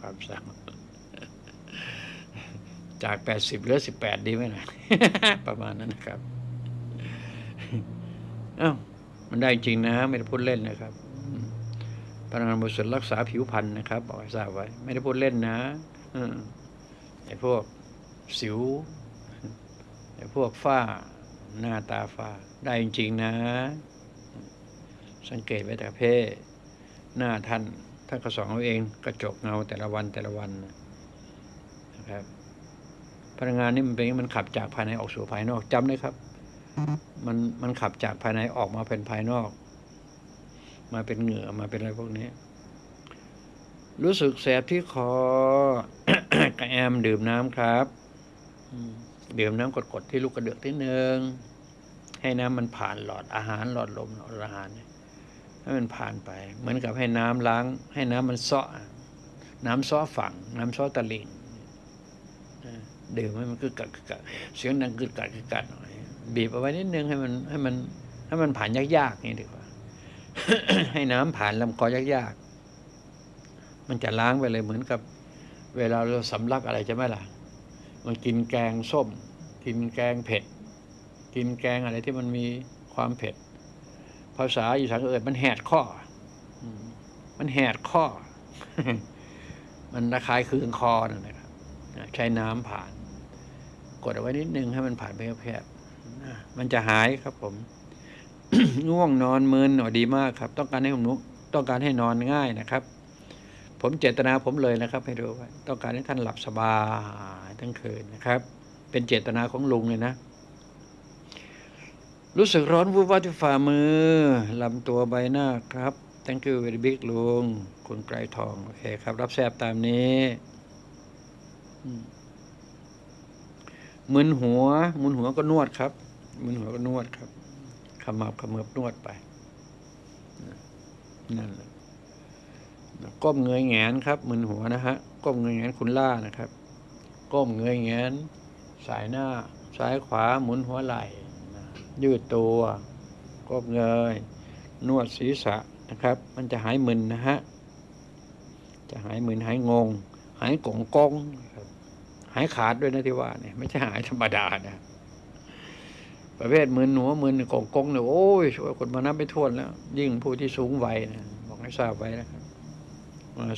ความสาว จากแปดสิบเหลือสิบแปดดีไหมนะประมาณนั้นนะครับอ้าวมันได้จริงนะ ไม่ได้พูดเล่นนะครับอืมพลังงานบริสุทธิ์รักษาผิวพรรณนะครับ บอกให้ทราบไว้ ไม่ได้พูดเล่นนะอืมไอ้พวกสิวไอ้พวกฝ้า หน้าตาฝ้า ได้จริงๆนะ สังเกตไว้แต่เพศหน้าท่านท่านก็สอนเอาเองกระจกเงาแต่ละวันแต่ละวันนะครับ พลังงานนี่มันเป็นอย่างนี้มันขับจากภายในออกสู่ภายนอกจำเลยครับ มันมันขับจากภายในออกมาเป็นภายนอก มาเป็นเหงื่อมาเป็นอะไรพวกนี้ รู้สึกแสบที่คอกระแอมดื่มน้ำครับดื่มน้ำกดๆที่ลูกกระเดือกที่หนึ่งให้น้ำมันผ่านหลอดอาหารหลอดลมหลอดอาหารให้มันผ่านไป เหมือนกับให้น้ำล้าง ให้น้ำมันซาะน้ำซาะฝั่ง น้ำซาะตะลิ่ง ดื่มให้มันกึกกัดกึกกัดเสียงดังกึกกัดกึกกัดหน่อยบีบเอาไว้นิดนึงให้มันให้มันให้มันผ่านยากๆนี่ดีกว่า ให้น้ำผ่านลำคอยากๆมันจะล้างไปเลยเหมือนกับ เวลาเราสำลักอะไรจะไหมล่ะมันกินแกงส้ม กินแกงเผ็ด กินแกงอะไรที่มันมีความเผ็ด ภาษาอีสานก็เอ่ยมันแหดข้อ มันแหดข้อ มันระคายเคืองคอนั่นนะครับนะใช้น้ำผ่าน กดเอาไว้นิดนึงให้มันผ่านไปแคบๆนะมันจะหายครับผม ง่วงนอนมึนหน่อยดีมากครับ ต้องการให้ผมนุต้องการให้นอนง่ายนะครับ ผมเจตนาผมเลยนะครับ ให้รู้ไว้ต้องการให้ท่านหลับสบายทั้งคืนนะครับ เป็นเจตนาของลุงเลยนะรู้สึกร้อนวูบวาบที่ฝ่ามือลำตัวใบหน้าครับ thank you very big ลุงคุณไกรทอง โอเคครับ รับแซบตามนี้อื มมึนหัวมึนหัวก็นวดครับมึนหัวก็นวดครับขมับขมือบนวดไปนั่นแหละก้มเงยแงนครับมึนหัวนะฮะก้มเงยแงนคุณล่านะครับ ก้มเงยแงนสายหน้าซ้ายขวาหมุนหัวไหล่ยืดตัวก้มเงย นวดศีรษะนะครับ มันจะหายมึนนะฮะจะหายมึนหายงง หายกงกง หายขาดด้วยนะที่ว่าเนี่ยไม่ใช่หายธรรมดานะประเภทมึนหนัวมึนกงกงเนี่ยโอ้ยช่วยคนมานับไม่ถ้วนแล้ว ยิ่งผู้ที่สูงวัยนะบอกให้ทราบไว้นะครับ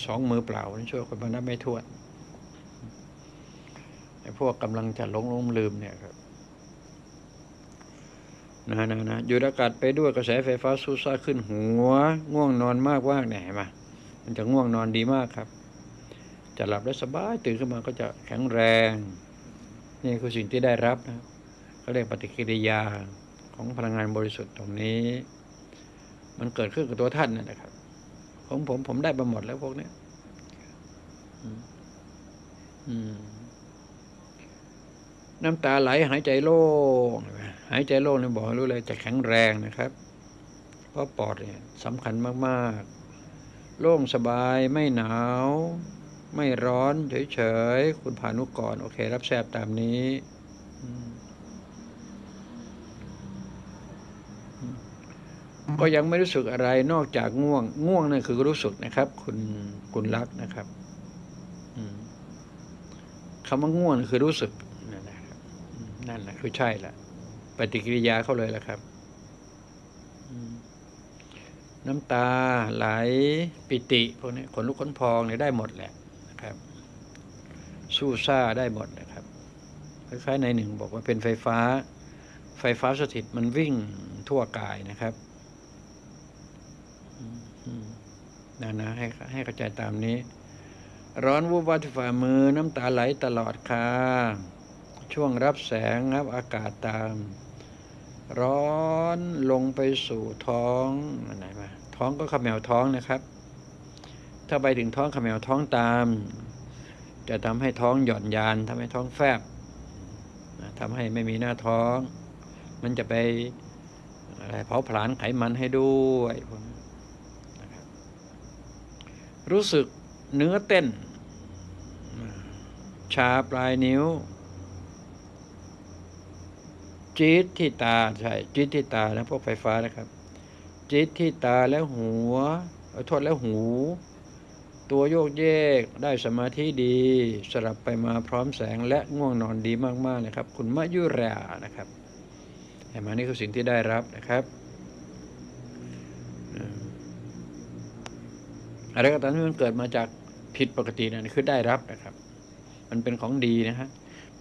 สองมือเปล่าช่วยคนมานับไม่ถ้วนไอ้พวกกำลังจะหลงลงลืมเนี่ยครับนะนะนะอยู่อากาศไปด้วยกระแสไฟฟ้าสูซ่าขึ้นหัว ง่วงนอนมากว่างเนี่ยเห็นไหมมันจะง่วงนอนดีมากครับ จะหลับได้สบายตื่นขึ้นมาก็จะแข็งแรง นี่คือสิ่งที่ได้รับนะเขาเรียกปฏิกิริยาของพลังงานบริสุทธิ์ตรงนี้ มันเกิดขึ้นกับตัวท่านนั่นะครับของผมผมได้มาหมดแล้วพวกนี้น้ำตาไหลหายใจโล่งหายใจโล่งเนี่ยบอกให้รู้เลยจะแข็งแรงนะครับ เพราะปอดเนี่ยสำคัญมาก ๆ โล่งสบายไม่หนาว ไม่ร้อนเฉยๆ คุณพานุกร โอเค รับแซบตามนี้ ก็ยังไม่รู้สึกอะไรนอกจากง่วง ง่วงนั่นคือรู้สึกนะครับ คุณคุณรักนะครับคำว่าง่วงคือรู้สึก นั่นแหละครับนั่นแหละคือใช่ละปฏิกิริยาเขาเลยละครับน้ำตาไหลปิติพวกนี้ขนลุกขนพองเนี่ยได้หมดแหละนะครับ สู้ซ่าได้หมดนะครับคล้ายๆในหนึ่งบอกว่าเป็นไฟฟ้า ไฟฟ้าสถิตมันวิ่งทั่วกายนะครับนะนะให้ให้เข้าใจตามนี้ ร้อนวุบวับที่ฝ่ามือน้ำตาไหลตลอดค่ะช่วงรับแสงรับอากาศตาม ร้อนลงไปสู่ท้องอะไรมาท้องก็ขมแมวท้องนะครับ ถ้าไปถึงท้องขมแมวท้องตาม จะทำให้ท้องหย่อนยานทำให้ท้องแฟบทำให้ไม่มีหน้าท้อง มันจะไปอะไรเผาผลาญไขมันให้ด้วยรู้สึกเนื้อเต้น ชาปลายนิ้ว จี๊ดที่ตาใช่จี๊ดที่ตานะพวกไฟฟ้านะครับ จี๊ดที่ตาแล้วหัวโทษแล้วหู ตัวโยกเยก ได้สมาธิดี สลับไปมาพร้อมแสงและง่วงนอนดีมากๆเลยครับ คุณมะยุรานะครับเห็นไหมนี่คือสิ่งที่ได้รับนะครับอะไรก็ตามที่มันเกิดมาจากผิดปกตินั่นคือได้รับนะครับ มันเป็นของดีนะฮะ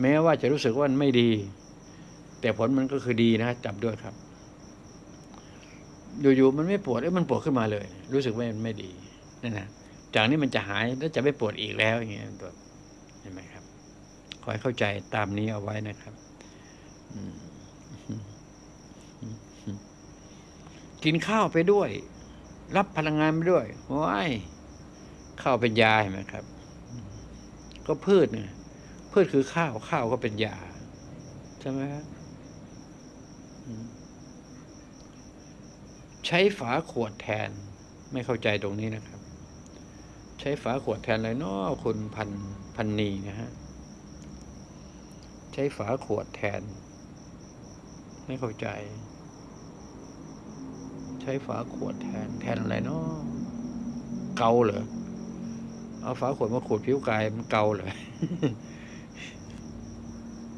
แม้ว่าจะรู้สึกว่ามันไม่ดี แต่ผลมันก็คือดีนะจับด้วยครับอยู่ๆมันไม่ปวดเอ้มันปวดขึ้นมาเลย รู้สึกว่ามันไม่ดีนั่นนะ จากนี้มันจะหายแล้วจะไม่ปวดอีกแล้วอย่างเงี้ยตัวเห็นไหมครับคอยเข้าใจตามนี้เอาไว้นะครับกินข้าวไปด้วย รับพลังงานไปด้วยว้ายข้าวเป็นยาเห็นไหมครับ ก็พืชเนี่ยพืชคือข้าวข้าวก็เป็นยาใช่ไหมครับใช้ฝาขวดแทนไม่เข้าใจตรงนี้นะครับ ใช้ฝาขวดแทนอะไรนาะคุณพันพันนีนะฮะ ใช้ฝาขวดแทน ไม่เข้าใจ ใช้ฝาขวดแทนแทนอะไรเนาะเกาเหรอเอาฝาขวดมาขูดผิวกายมันเกาเลย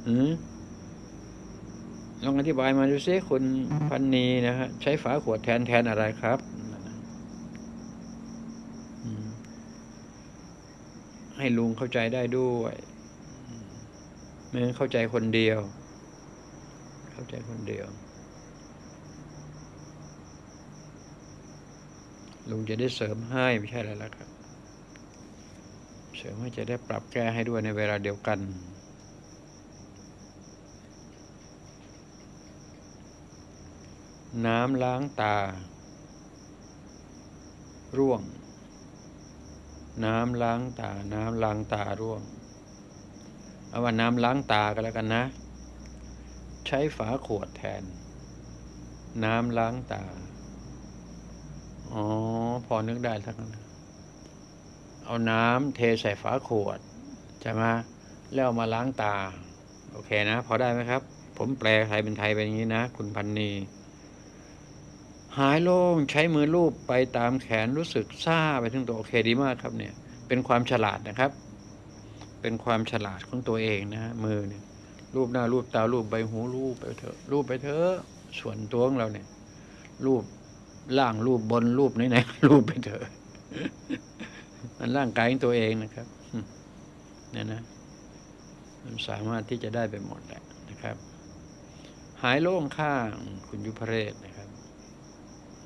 อืมลองอธิบายมาดูซิคุณพันนีนะฮะใช้ฝาขวดแทนแทนอะไรครับ ให้ลุงเข้าใจได้ด้วยไม่งั้นเข้าใจคนเดียว เข้าใจคนเดียว ลุงจะได้เสริมให้ไม่ใช่อะไรแล้วครับ เสริมให้จะได้ปรับแก้ให้ด้วยในเวลาเดียวกันน้ำล้างตา ร่วง น้ำล้างตา น้ำล้างตาร่วงเอาว่าน้ำล้างตาก็แล้วกันนะ ใช้ฝาขวดแทน น้ำล้างตา อ๋อ พอนึกได้ทั้งนั้นเอาน้ำเทใส่ฝาขวดใช่ไหมแล้วมาล้างตา โอเคนะ พอได้ไหมครับ ผมแปลไทยเป็นไทยเป็นอย่างนี้นะ คุณพันนี หายโล่งใช้มือลูบไปตามแขนรู้สึกซาไปทั้งตัวโอเคดีมากครับเนี่ย เป็นความฉลาดนะครับ เป็นความฉลาดของตัวเองนะฮะมือเนี่ยรูปหน้ารูปตารูปใบหูรูปไปเถอะรูปไปเถอะส่วนตัวของเราเนี่ย รูปล่างรูปบนรูปไหนๆรูปไปเถอะมันร่างกายของตัวเองนะครับเนี่ยนะ มันสามารถที่จะได้ไปหมดแหละนะครับ หายโล่งข้างคุณยุพเรศนะครับ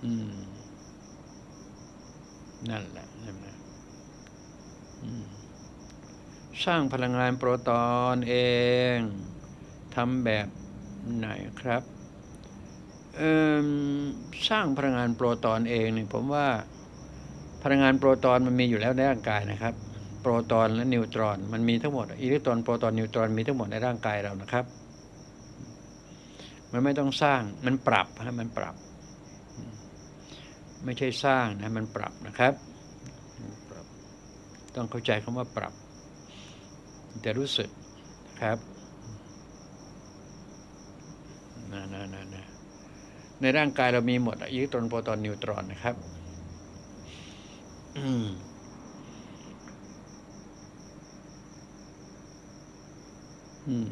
อืม นั่นแหละใช่ไหมสร้างพลังงานโปรตอนเองทำแบบไหนครับสร้างพลังงานโปรตอนเองเนี่ยผมว่าพลังงานโปรตอนมันมีอยู่แล้วในร่างกายนะครับ โปรตอนและนิวตรอน มันมีทั้งหมดอิเล็กตรอนโปรตอนนิวตรอนมีทั้งหมดในร่างกายเรานะครับ มันไม่ต้องสร้างมันปรับฮะมันปรับ ไม่ใช่สร้างนะมันปรับนะครับปรับ ต้องเข้าใจคำว่าปรับจะรู้สึกนะครับนะนะนะนะในร่างกายเรามีหมดอะอิเล็กตรอนโปรตอนนิวตรอนนะครับอืมอืม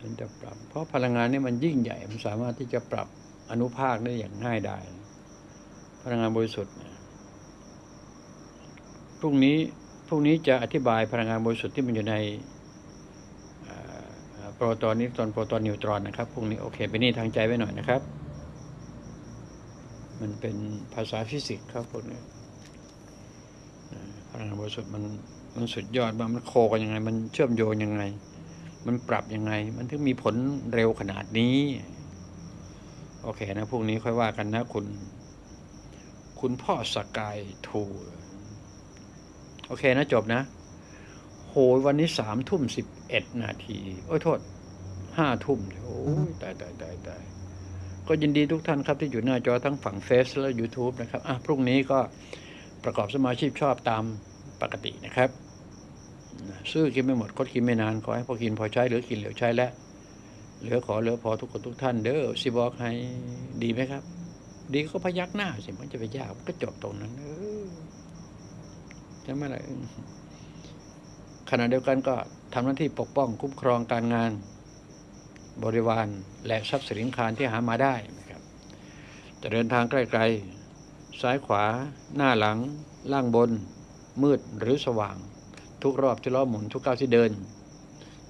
มันจะปรับ เพราะพลังงานนี่มันยิ่งใหญ่ มันสามารถที่จะปรับ อนุภาคได้อย่างง่ายได้พลังงานบริสุทธิ์พรุ่งนี้พรุ่งนี้จะอธิบายพลังงานบริสุทธิ์ที่มันอยู่ในโปรตอนนิวตรอนโปรตอนนิวตรอนนะครับพรุ่งนี้โอเคไปนี่ทางใจไว้หน่อยนะครับ มันเป็นภาษาฟิสิกส์ครับพวกนี้พลังงานบริสุทธิ์มันมันสุดยอดมามันโคกันยังไง มันเชื่อมโยงยังไง มันปรับยังไง มันถึงมีผลเร็วขนาดนี้ โอเคนะพรุ่งนี้ค่อยว่ากันนะคุณ คุณพ่อสกายทูโอเคนะจบนะ โหวันนี้สามทุ่มสิบเอ็ดนาที โอ้ยโทษห้าทุ่มโอ้ยตายตายตายตายก็ยินดีทุกท่านครับที่อยู่หน้าจอทั้งฝั่งเฟซและ YouTube นะครับ อะ พรุ่งนี้ก็ประกอบสมาชีพชอบตามปกตินะครับ ซื้อกินไม่หมดคดกินไม่นาน ขอให้พอกินพอใช้หลือกินเหลือใช้และ เหลือขอเหลือพอทุกคนทุกท่าน เด้อสิบอกให้ดีไหมครับ ดีก็พยักหน้าสิมันจะไปยากก็จบตรงนั้นเออใช่ไหมล่ะขณะเดียวกันก็ทำหน้าที่ปกป้องคุ้มครองการงาน บริวารและทรัพย์สินคารที่หามาได้นะครับ จะเดินทางใกล้ๆซ้ายขวา หน้าหลัง ล่างบน มืดหรือสว่าง ทุกรอบที่ล้อหมุนทุกก้าวที่เดิน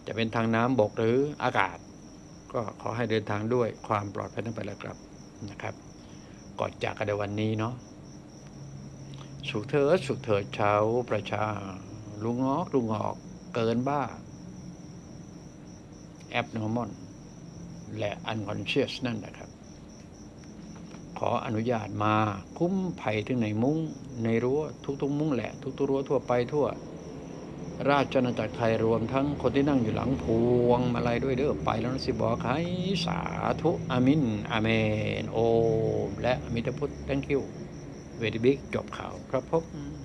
จะเป็นทางน้ำบกหรืออากาศ ก็ขอให้เดินทางด้วยความปลอดภัยทั้งไปและกลับนะครับก่อนจากกันในวันนี้เนาะสุขเถิดสุขเถิดชาวประชา ลุงงอกลุงงอกเกินบ้า abnormal และ unconscious นั่นนะครับ ขออนุญาตมาคุ้มภัยถึงในมุ้งในรั้วทุกๆ มุ้งแหละ ทุกๆรั้วทั่วไปทั่ว ราชอาณาจักรไทยรวมทั้งคนที่นั่งอยู่หลังพวงมาลัยด้วยเด้อไปแล้วนะสิบอกให้สาธุอามินอาเมน โอม และอมิตพุทธ thank you เวทีบิ๊กจบข่าวครับผม